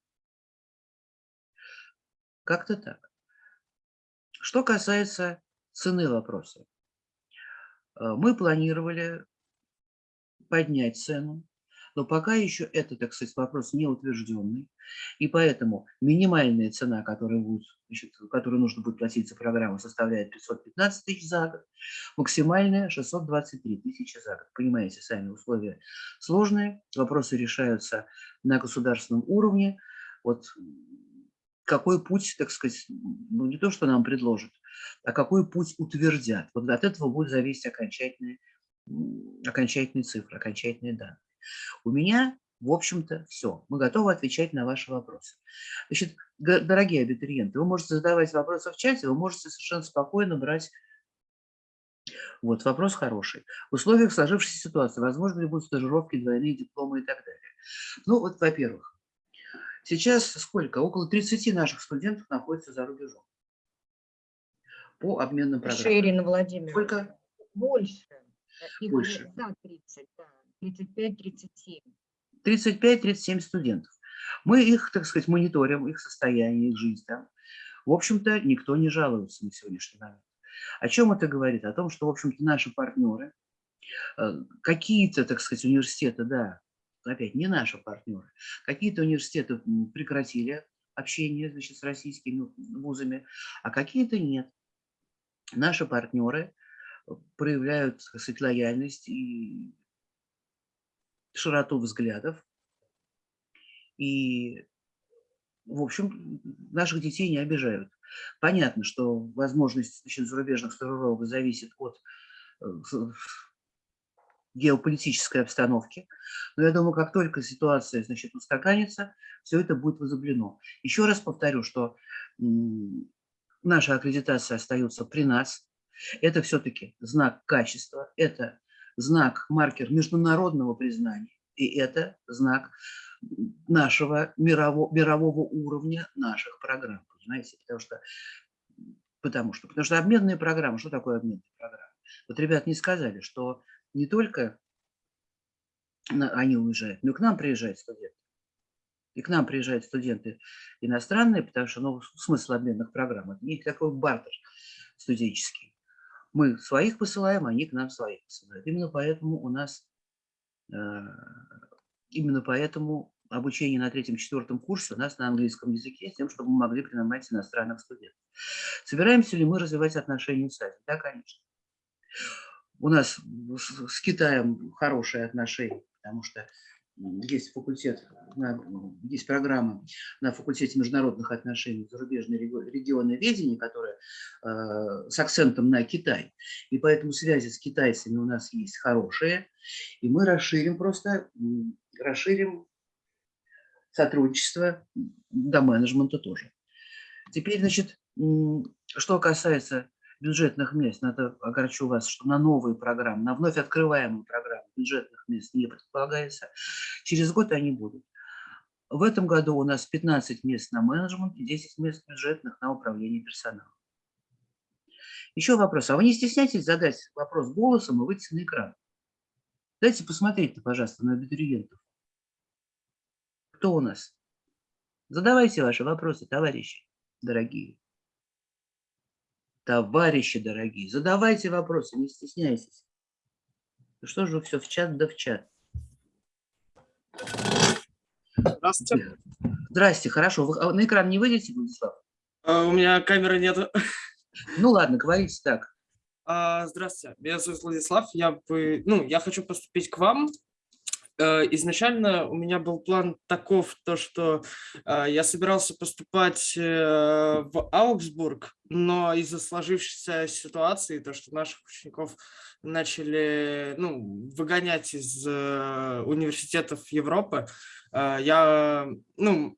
Как-то так. Что касается цены вопроса. Э, мы планировали поднять цену но пока еще это, так сказать, вопрос не утвержденный, и поэтому минимальная цена, которая будет, значит, которую нужно будет платить за программу, составляет 515 тысяч за год, максимальная 623 тысячи за год. Понимаете, сами условия сложные, вопросы решаются на государственном уровне. Вот какой путь, так сказать, ну не то, что нам предложат, а какой путь утвердят. Вот от этого будет зависеть окончательные, окончательные цифры, окончательные данные. У меня, в общем-то, все. Мы готовы отвечать на ваши вопросы. Значит, дорогие абитуриенты, вы можете задавать вопросы в чате, вы можете совершенно спокойно брать вот, вопрос хороший. В условиях сложившейся ситуации, возможно ли будут стажировки, двойные дипломы и так далее? Ну, вот, во-первых, сейчас сколько? Около 30 наших студентов находятся за рубежом по обменным программам. Ирина Владимировна. Сколько? Больше. Больше. Да, 30, да. 35-37. 35-37 студентов. Мы их, так сказать, мониторим, их состояние, их жизнь. Да? В общем-то, никто не жалуется на сегодняшний момент. О чем это говорит? О том, что, в общем-то, наши партнеры, э, какие-то, так сказать, университеты, да, опять не наши партнеры, какие-то университеты прекратили общение значит, с российскими вузами, а какие-то нет. Наши партнеры проявляют, так сказать, лояльность и широту взглядов. И, в общем, наших детей не обижают. Понятно, что возможность значит, зарубежных стажировок зависит от э, геополитической обстановки. Но я думаю, как только ситуация значит, устаканится, все это будет возобновлено. Еще раз повторю, что наша аккредитация остается при нас. Это все-таки знак качества, это знак, маркер международного признания, и это знак нашего мирового, мирового уровня наших программ, понимаете? Потому что, потому что, потому что обменные программы, что такое обменные программы? Вот ребят не сказали, что не только они уезжают, но и к нам приезжают студенты. И к нам приезжают студенты иностранные, потому что ну, смысл обменных программ – это не такой бартер студенческий. Мы своих посылаем, они к нам своих посылают. Именно поэтому у нас, э, именно поэтому обучение на третьем-четвертом курсе у нас на английском языке, с тем, чтобы мы могли принимать иностранных студентов. Собираемся ли мы развивать отношения с Азией? Да, конечно. У нас с Китаем хорошие отношения, потому что есть факультет, есть программа на факультете международных отношений зарубежные регионы ведения, которая э, с акцентом на Китай. И поэтому связи с китайцами у нас есть хорошие. И мы расширим просто, расширим сотрудничество до менеджмента тоже. Теперь, значит, что касается бюджетных мест, надо огорчу вас, что на новые программы, на вновь открываемые программы бюджетных мест не предполагается. Через год они будут. В этом году у нас 15 мест на менеджмент и 10 мест бюджетных на управление персоналом. Еще вопрос. А вы не стесняйтесь задать вопрос голосом и выйти на экран? Дайте посмотреть, пожалуйста, на абитуриентов. Кто у нас? Задавайте ваши вопросы, товарищи дорогие. Товарищи дорогие, задавайте вопросы, не стесняйтесь. Что же все в чат да в чат? Здравствуйте. Здрасте, хорошо. Вы а, на экран не выйдете, Владислав? А, у меня камеры нет. Ну ладно, говорите так. А, здравствуйте, меня зовут Владислав. Я, бы, ну, я хочу поступить к вам. Э, изначально у меня был план таков, то, что э, я собирался поступать э, в Аугсбург, но из-за сложившейся ситуации, то, что наших учеников начали ну, выгонять из университетов Европы, я, ну,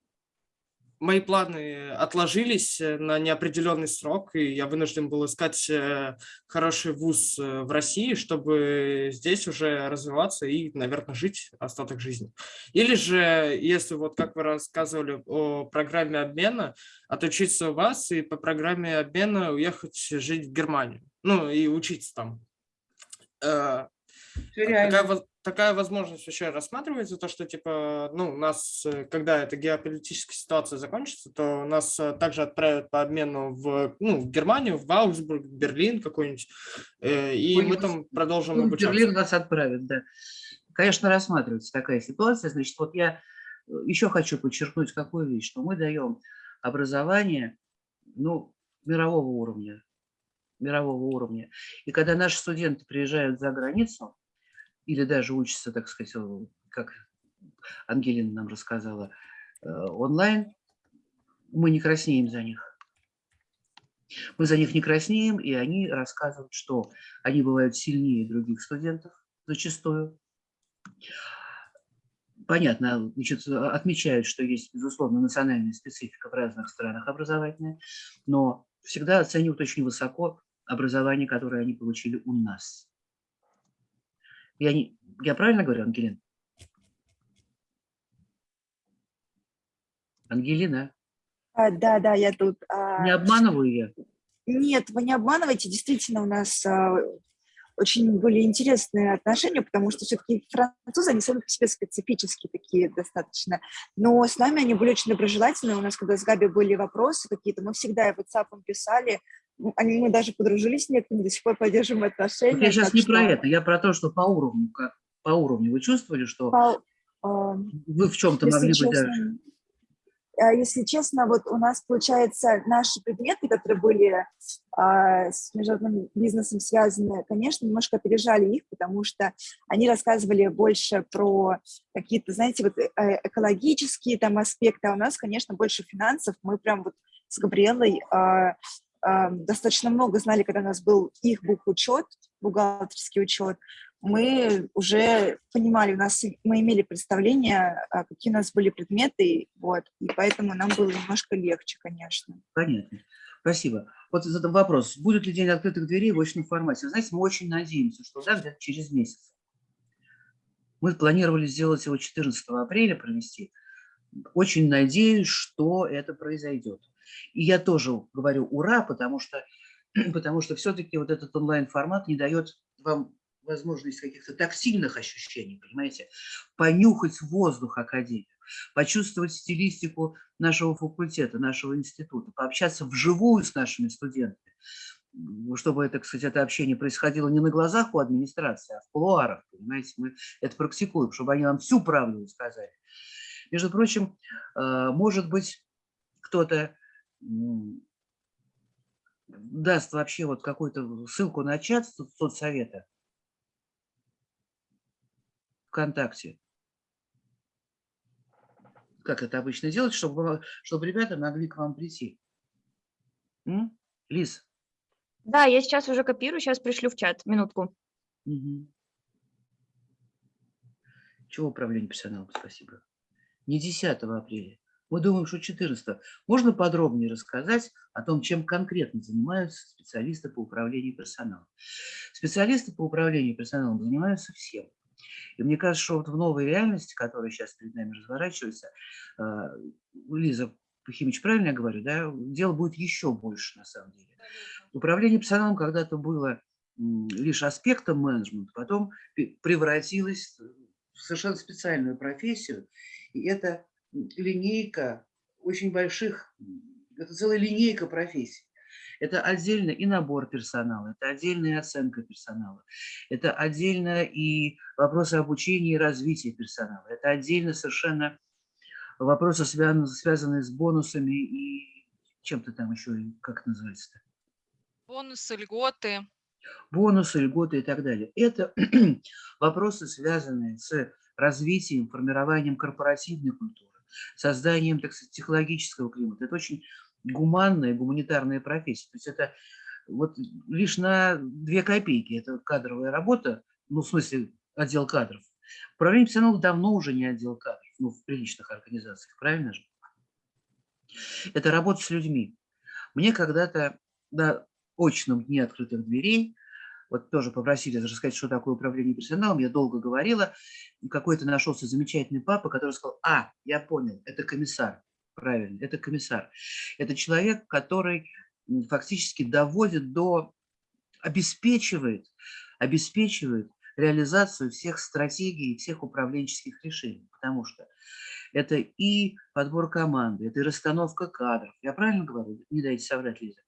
мои планы отложились э, на неопределенный срок, и я вынужден был искать э, хороший вуз э, в России, чтобы здесь уже развиваться и, наверное, жить остаток жизни. Или же, если вот как вы рассказывали о программе обмена, отучиться у вас и по программе обмена уехать жить в Германию, ну и учиться там. Такая, такая возможность вообще рассматривается, то, что, типа, ну, у нас, э, когда эта геополитическая ситуация закончится, то нас э, также отправят по обмену в, ну, в Германию, в Аугсбург, Берлин какой-нибудь, э, и Ой, мы там продолжим ну, обучаться. Берлин нас отправят, да. Конечно, рассматривается такая ситуация. Значит, вот я еще хочу подчеркнуть какую вещь, что мы даем образование, ну, мирового уровня, мирового уровня. И когда наши студенты приезжают за границу, или даже учатся, так сказать, как Ангелина нам рассказала, э, онлайн, мы не краснеем за них. Мы за них не краснеем, и они рассказывают, что они бывают сильнее других студентов зачастую. Понятно, значит, отмечают, что есть, безусловно, национальная специфика в разных странах образовательная, но всегда оценивают очень высоко образование, которое они получили у нас. Я, не, я правильно говорю, Ангелина? Ангелина? А, да, да, я тут. А... Не обманываю я? Нет, вы не обманываете. Действительно, у нас а, очень были интересные отношения, потому что все-таки французы, они сами по себе специфические такие достаточно. Но с нами они были очень доброжелательные. У нас, когда с Габи были вопросы какие-то, мы всегда в WhatsApp писали, они, мы даже подружились с некоторыми, до сих пор поддерживаем отношения. Я сейчас не что... про это, я про то, что по уровню, как, по уровню вы чувствовали, что по, э, вы в чем-то могли честно, быть даже... А, если честно, вот у нас, получается, наши предметы, которые были а, с международным бизнесом связаны, конечно, немножко опережали их, потому что они рассказывали больше про какие-то, знаете, вот э, экологические там аспекты, а у нас, конечно, больше финансов. Мы прям вот с Габриэлой а, достаточно много знали, когда у нас был их бухучет, бухгалтерский учет, мы уже понимали, у нас мы имели представление, а, какие у нас были предметы, вот, и поэтому нам было немножко легче, конечно. Понятно. Спасибо. Вот задам вопрос. Будет ли день открытых дверей в очном формате? Знаете, мы очень надеемся, что да, где-то через месяц. Мы планировали сделать его 14 апреля, провести. Очень надеюсь, что это произойдет. И я тоже говорю ура, потому что, потому что все-таки вот этот онлайн-формат не дает вам возможность каких-то тактильных ощущений, понимаете, понюхать воздух Академии, почувствовать стилистику нашего факультета, нашего института, пообщаться вживую с нашими студентами, чтобы это, кстати, это общение происходило не на глазах у администрации, а в кулуарах, понимаете, мы это практикуем, чтобы они нам всю правду сказали. Между прочим, э, может быть, кто-то даст вообще вот какую-то ссылку на чат соцсовета ВКонтакте. Как это обычно делать, чтобы, чтобы ребята могли к вам прийти. М? Лиз? Да, я сейчас уже копирую, сейчас пришлю в чат. Минутку. Угу. Чего управление персоналом? Спасибо. Не 10 апреля. Мы думаем, что 14. Можно подробнее рассказать о том, чем конкретно занимаются специалисты по управлению персоналом? Специалисты по управлению персоналом занимаются всем. И мне кажется, что вот в новой реальности, которая сейчас перед нами разворачивается, а, Лиза Пахимович, правильно я говорю, да, дело будет еще больше на самом деле. Управление персоналом когда-то было лишь аспектом менеджмента, потом превратилось в совершенно специальную профессию, и это линейка очень больших, это целая линейка профессий. Это отдельно и набор персонала, это отдельная оценка персонала, это отдельно и вопросы обучения и развития персонала, это отдельно совершенно вопросы, связанные, с бонусами и чем-то там еще, как это называется-то? Бонусы, льготы. Бонусы, льготы и так далее. Это вопросы, связанные с развитием, формированием корпоративной культуры, созданием, так сказать, технологического климата. Это очень гуманная, гуманитарная профессия. То есть это вот лишь на две копейки. Это кадровая работа, ну, в смысле, отдел кадров. Управление персоналом давно уже не отдел кадров, ну, в приличных организациях, правильно же? Это работа с людьми. Мне когда-то на очном дне открытых дверей, вот тоже попросили рассказать, что такое управление персоналом, я долго говорила, какой-то нашелся замечательный папа, который сказал, а, я понял, это комиссар правильно, это комиссар. Это человек, который фактически доводит до, обеспечивает, обеспечивает реализацию всех стратегий, всех управленческих решений, потому что это и подбор команды, это и расстановка кадров. Я правильно говорю? Не дайте соврать, Лиза.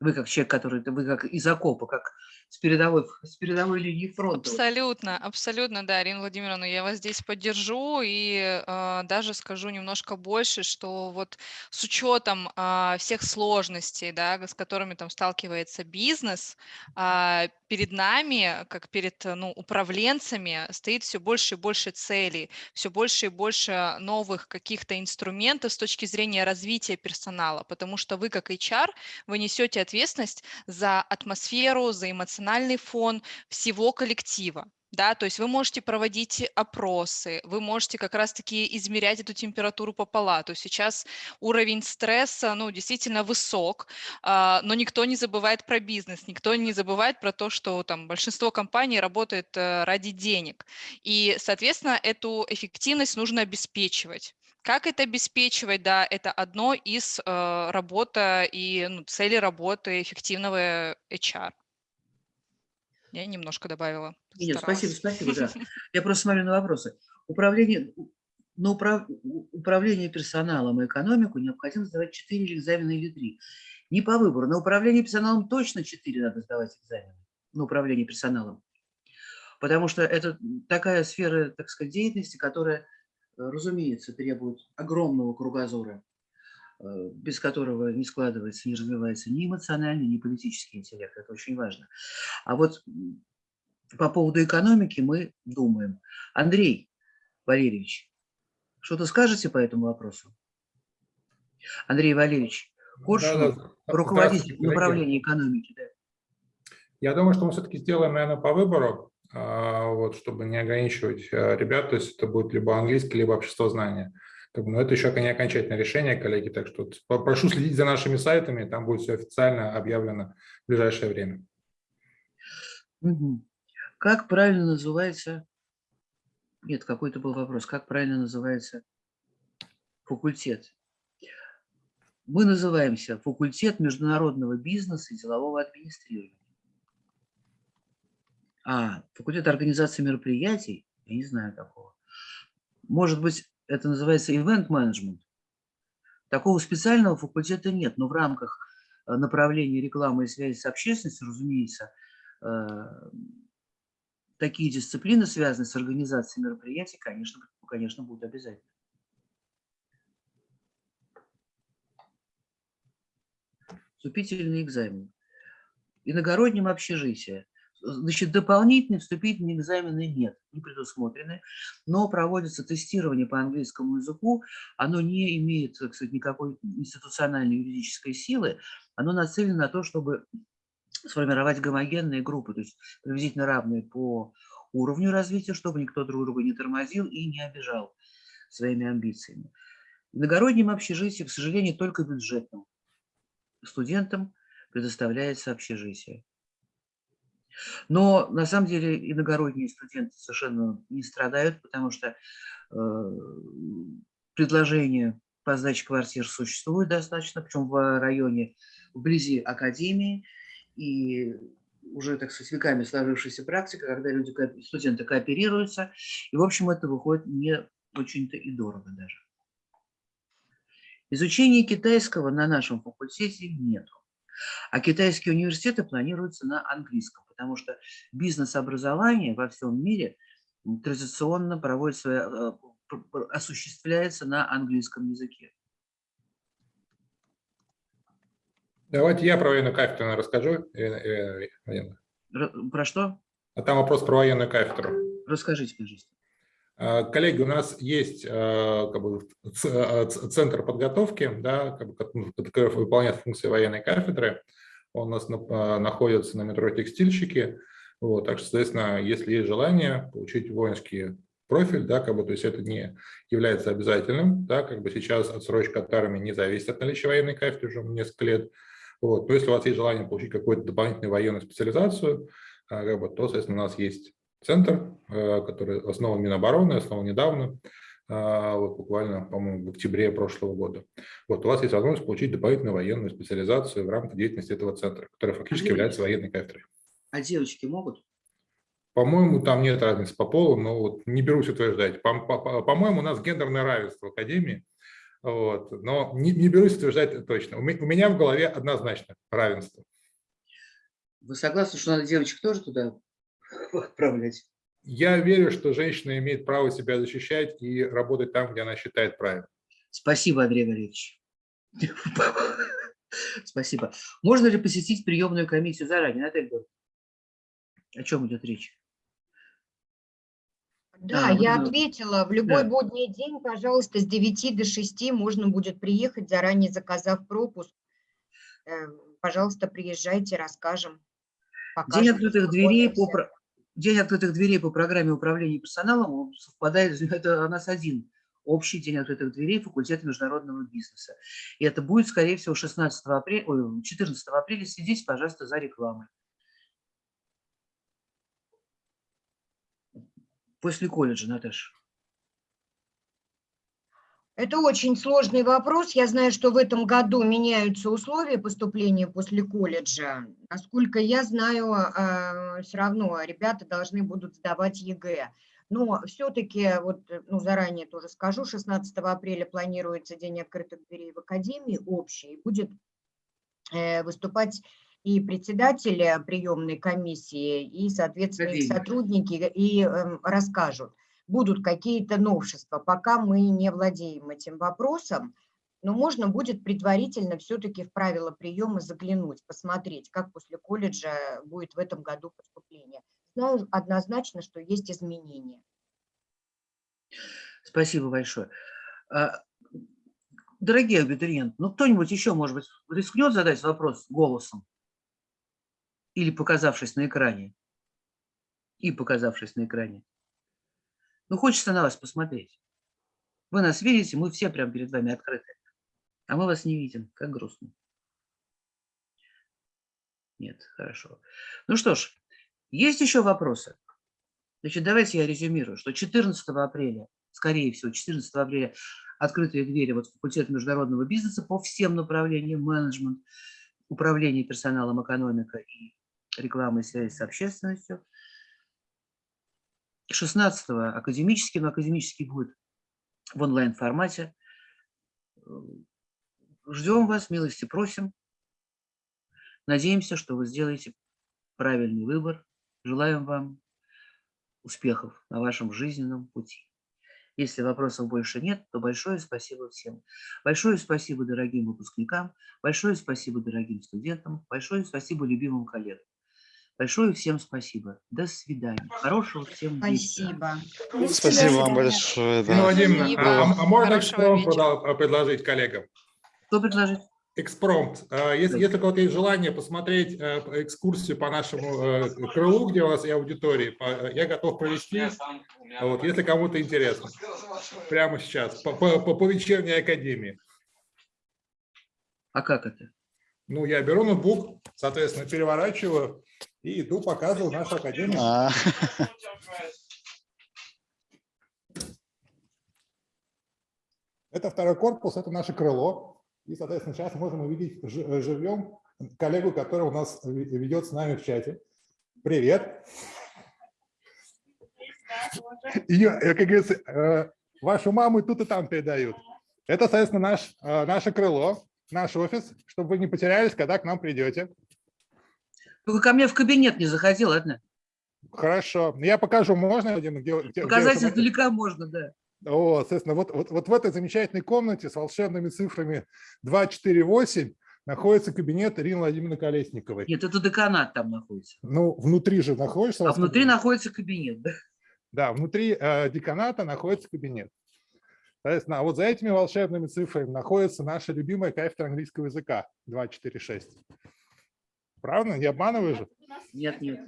Вы как человек, который, вы как из окопа, как с передовой, с передовой линии фронта. Абсолютно, абсолютно, да, Ирина Владимировна, я вас здесь поддержу и э, даже скажу немножко больше, что вот с учетом э, всех сложностей, да, с которыми там сталкивается бизнес, э, перед нами, как перед ну, управленцами, стоит все больше и больше целей, все больше и больше новых каких-то инструментов с точки зрения развития персонала, потому что вы как HR, вы несете ответственность за атмосферу, за эмоциональный фон всего коллектива. Да, то есть вы можете проводить опросы, вы можете как раз-таки измерять эту температуру попола. То есть сейчас уровень стресса, ну, действительно высок, а, но никто не забывает про бизнес, никто не забывает про то, что там большинство компаний работает э, ради денег. И, соответственно, эту эффективность нужно обеспечивать. Как это обеспечивать? Да, это одно из э, работа и ну, цели работы эффективного HR. Я немножко добавила. Нет, спасибо, спасибо, да. Я просто смотрю на вопросы. Управление, на управ, управление персоналом и экономику необходимо сдавать 4 экзамена или 3. Не по выбору. На управление персоналом точно 4 надо сдавать экзамены. На управление персоналом. Потому что это такая сфера, так сказать, деятельности, которая, разумеется, требует огромного кругозора, э, без которого не складывается, не развивается ни эмоциональный, ни политический интеллект. Это очень важно. А вот по поводу экономики мы думаем. Андрей Валерьевич, что-то скажете по этому вопросу? Андрей Валерьевич, Коршунов, да, да. руководитель направления экономики. Да. Я думаю, что мы все-таки сделаем, наверное, по выбору, вот, чтобы не ограничивать а, ребят, то есть это будет либо английский, либо общество знания. Но это еще не окончательное решение, коллеги, так что прошу следить за нашими сайтами, там будет все официально объявлено в ближайшее время. Как правильно называется, нет, какой-то был вопрос, как правильно называется факультет? Мы называемся факультет международного бизнеса и делового администрирования. А, факультет организации мероприятий, я не знаю такого. Может быть, это называется event management. Такого специального факультета нет, но в рамках э, направления рекламы и связи с общественностью, разумеется, э, такие дисциплины, связанные с организацией мероприятий, конечно, конечно будут обязательны. Вступительный экзамен. Иногороднем общежитие. Значит, дополнительные вступительные экзамены нет, не предусмотрены, но проводится тестирование по английскому языку, оно не имеет, кстати, никакой институциональной юридической силы, оно нацелено на то, чтобы сформировать гомогенные группы, то есть приблизительно равные по уровню развития, чтобы никто друг друга не тормозил и не обижал своими амбициями. В иногороднем общежитии, к сожалению, только бюджетным студентам предоставляется общежитие. Но на самом деле иногородние студенты совершенно не страдают, потому что э, предложение по сдаче квартир существует достаточно, причем в районе вблизи академии, и уже, так сказать, веками сложившаяся практика, когда люди, студенты кооперируются, и, в общем, это выходит не очень-то и дорого даже. Изучения китайского на нашем факультете нету. А китайские университеты планируются на английском, потому что бизнес-образование во всем мире традиционно проводится, э, осуществляется на английском языке. Давайте я про военную кафедру расскажу. Про что? А там вопрос про военную кафедру. Расскажите, пожалуйста. А, коллеги, у нас есть а, как бы, а, центр подготовки, да, который выполняет функции военной кафедры. Он у нас находится на метро «Текстильщики». Вот, так что, соответственно, если есть желание получить воинский профиль, да, как бы, то есть это не является обязательным, да, как бы сейчас отсрочка от армии не зависит от наличия военной кафедры уже несколько лет. Вот, но если у вас есть желание получить какую-то дополнительную военную специализацию, как бы, то, соответственно, у нас есть центр, э, который основан Минобороны, основан недавно, э, вот буквально, по-моему, в октябре прошлого года. Вот у вас есть возможность получить дополнительную военную специализацию в рамках деятельности этого центра, который фактически а является военной кафедрой. А девочки могут? По-моему, там нет разницы по полу, но вот не берусь утверждать. По-моему, по по у нас гендерное равенство в Академии, вот, но не, не берусь утверждать это точно. У меня в голове однозначно равенство. Вы согласны, что надо девочек тоже туда отправлять. Я верю, что женщина имеет право себя защищать и работать там, где она считает правильным. Спасибо, Андрей Валерьевич. Спасибо. Можно ли посетить приемную комиссию заранее, Наталья О чем идет речь? Да, а, я ну, ответила. В любой да. будний день, пожалуйста, с 9 до 6 можно будет приехать, заранее заказав пропуск. Э, пожалуйста, приезжайте, расскажем. Покажем, День открытых дверей по, День открытых дверей по программе управления персоналом совпадает, это у нас один общий день открытых дверей факультета международного бизнеса. И это будет, скорее всего, 16 апреля, ой, 14 апреля. Следите, пожалуйста, за рекламой. После колледжа, Наташа. Это очень сложный вопрос. Я знаю, что в этом году меняются условия поступления после колледжа. Насколько я знаю, а, все равно ребята должны будут сдавать ЕГЭ. Но все-таки, вот, ну, заранее тоже скажу, 16 апреля планируется День открытых дверей в Академии общий. Будет э, выступать и председатель приемной комиссии, и, соответственно, их сотрудники, и эм, расскажут будут какие-то новшества. Пока мы не владеем этим вопросом, но можно будет предварительно все-таки в правила приема заглянуть, посмотреть, как после колледжа будет в этом году поступление. Знаю однозначно, что есть изменения. Спасибо большое. А, дорогие абитуриенты, ну кто-нибудь еще, может быть, рискнет задать вопрос голосом? Или показавшись на экране? И показавшись на экране. Ну, хочется на вас посмотреть. Вы нас видите, мы все прямо перед вами открыты. А мы вас не видим. Как грустно. Нет, хорошо. Ну что ж, есть еще вопросы? Значит, давайте я резюмирую, что 14 апреля, скорее всего, 14 апреля открытые двери вот факультет международного бизнеса по всем направлениям менеджмент, управление персоналом, экономика и реклама и связи с общественностью. 16 академический, но академический будет в онлайн-формате. Ждем вас, милости просим. Надеемся, что вы сделаете правильный выбор. Желаем вам успехов на вашем жизненном пути. Если вопросов больше нет, то большое спасибо всем. Большое спасибо дорогим выпускникам, большое спасибо дорогим студентам, большое спасибо любимым коллегам. Большое всем спасибо. До свидания. Хорошего всем Спасибо. Вечера. Спасибо вам большое. Да. Владимир, а, а можно экспромт предложить коллегам? Что предложить? Экспромт. Если, если у кого-то есть желание посмотреть э, экскурсию по нашему э, крылу, где у нас и аудитории, я готов провести, вот, если кому-то интересно. Прямо сейчас, по, по, по вечерней академии. А как это? Ну, я беру ноутбук, соответственно, переворачиваю и иду показываю нашу академию. А. Это второй корпус, это наше крыло. И, соответственно, сейчас можем увидеть э, живьем коллегу, который у нас ведет с нами в чате. Привет. Ее, э, как говорится, э, вашу маму тут и там передают. Это, соответственно, наш, наше крыло, наш офис, чтобы вы не потерялись, когда к нам придете. Только ко мне в кабинет не заходи, ладно? Хорошо. Я покажу, можно? Где, где, Показать где издалека можно, да. О, соответственно, вот, вот, вот в этой замечательной комнате с волшебными цифрами 248 находится кабинет Ирины Владимировны Колесниковой. Нет, это деканат там находится. Ну, внутри же находится. А внутри кабинет. находится кабинет, да? Да, внутри э, деканата находится кабинет. Соответственно, а вот за этими волшебными цифрами находится наша любимая кафедра английского языка 246. Правда? Не обманываю же? Нет, нет.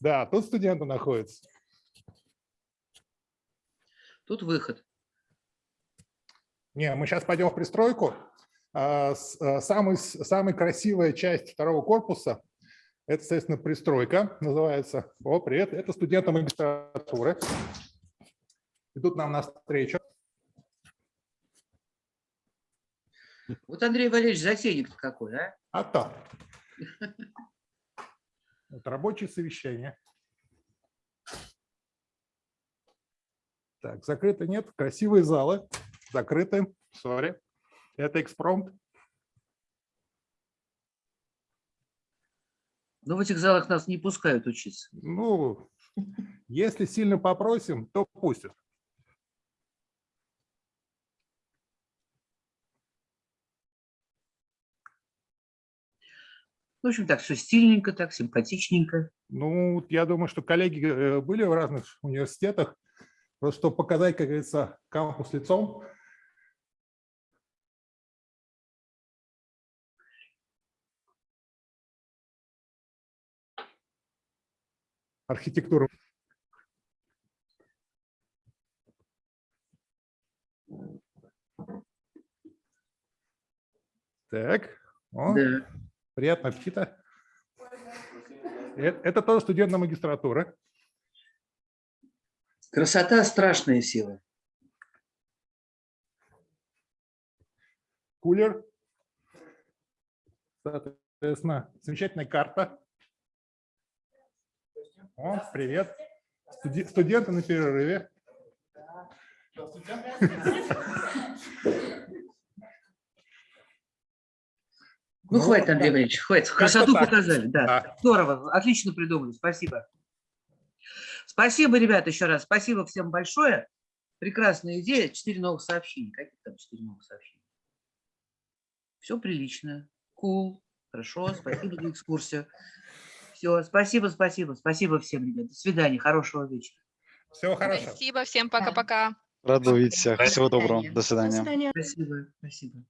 Да, тут студенты находятся. Тут выход. Не, мы сейчас пойдем в пристройку. А, а, самый, самая красивая часть второго корпуса – это, естественно, пристройка, называется. О, привет, это студенты магистратуры. Идут нам навстречу. Вот Андрей Валерьевич затейник какой, а? А то. Вот рабочее совещание. Так, закрыто нет. Красивые залы. Закрыты. Сори. Это экспромт. Но в этих залах нас не пускают учиться. Ну, если сильно попросим, то пустят. В общем, так все стильненько, так симпатичненько. Ну, я думаю, что коллеги э, были в разных университетах. Просто чтобы показать, как говорится, кампус лицом. Архитектуру. Так, О, да. Приятного аппетита. Это, это тоже студент магистратуры. Красота – страшная сила. Кулер. Соответственно, замечательная карта. О, привет. Студи студенты на перерыве. Ну, хватит, Андрей Иванович, хватит. Красоту показали. Да. Здорово, отлично придумали. Спасибо. Спасибо, ребята, еще раз. Спасибо всем большое. Прекрасная идея. Четыре новых сообщения. Какие там четыре новых сообщения? Все прилично. Кул. Cool. Хорошо. Спасибо за экскурсию. Все. Спасибо, спасибо. Спасибо всем, ребят. До свидания. Хорошего вечера. Всего хорошего. Спасибо всем. Пока-пока. Рад увидеть всех. Всего доброго. До свидания. Спасибо. Спасибо.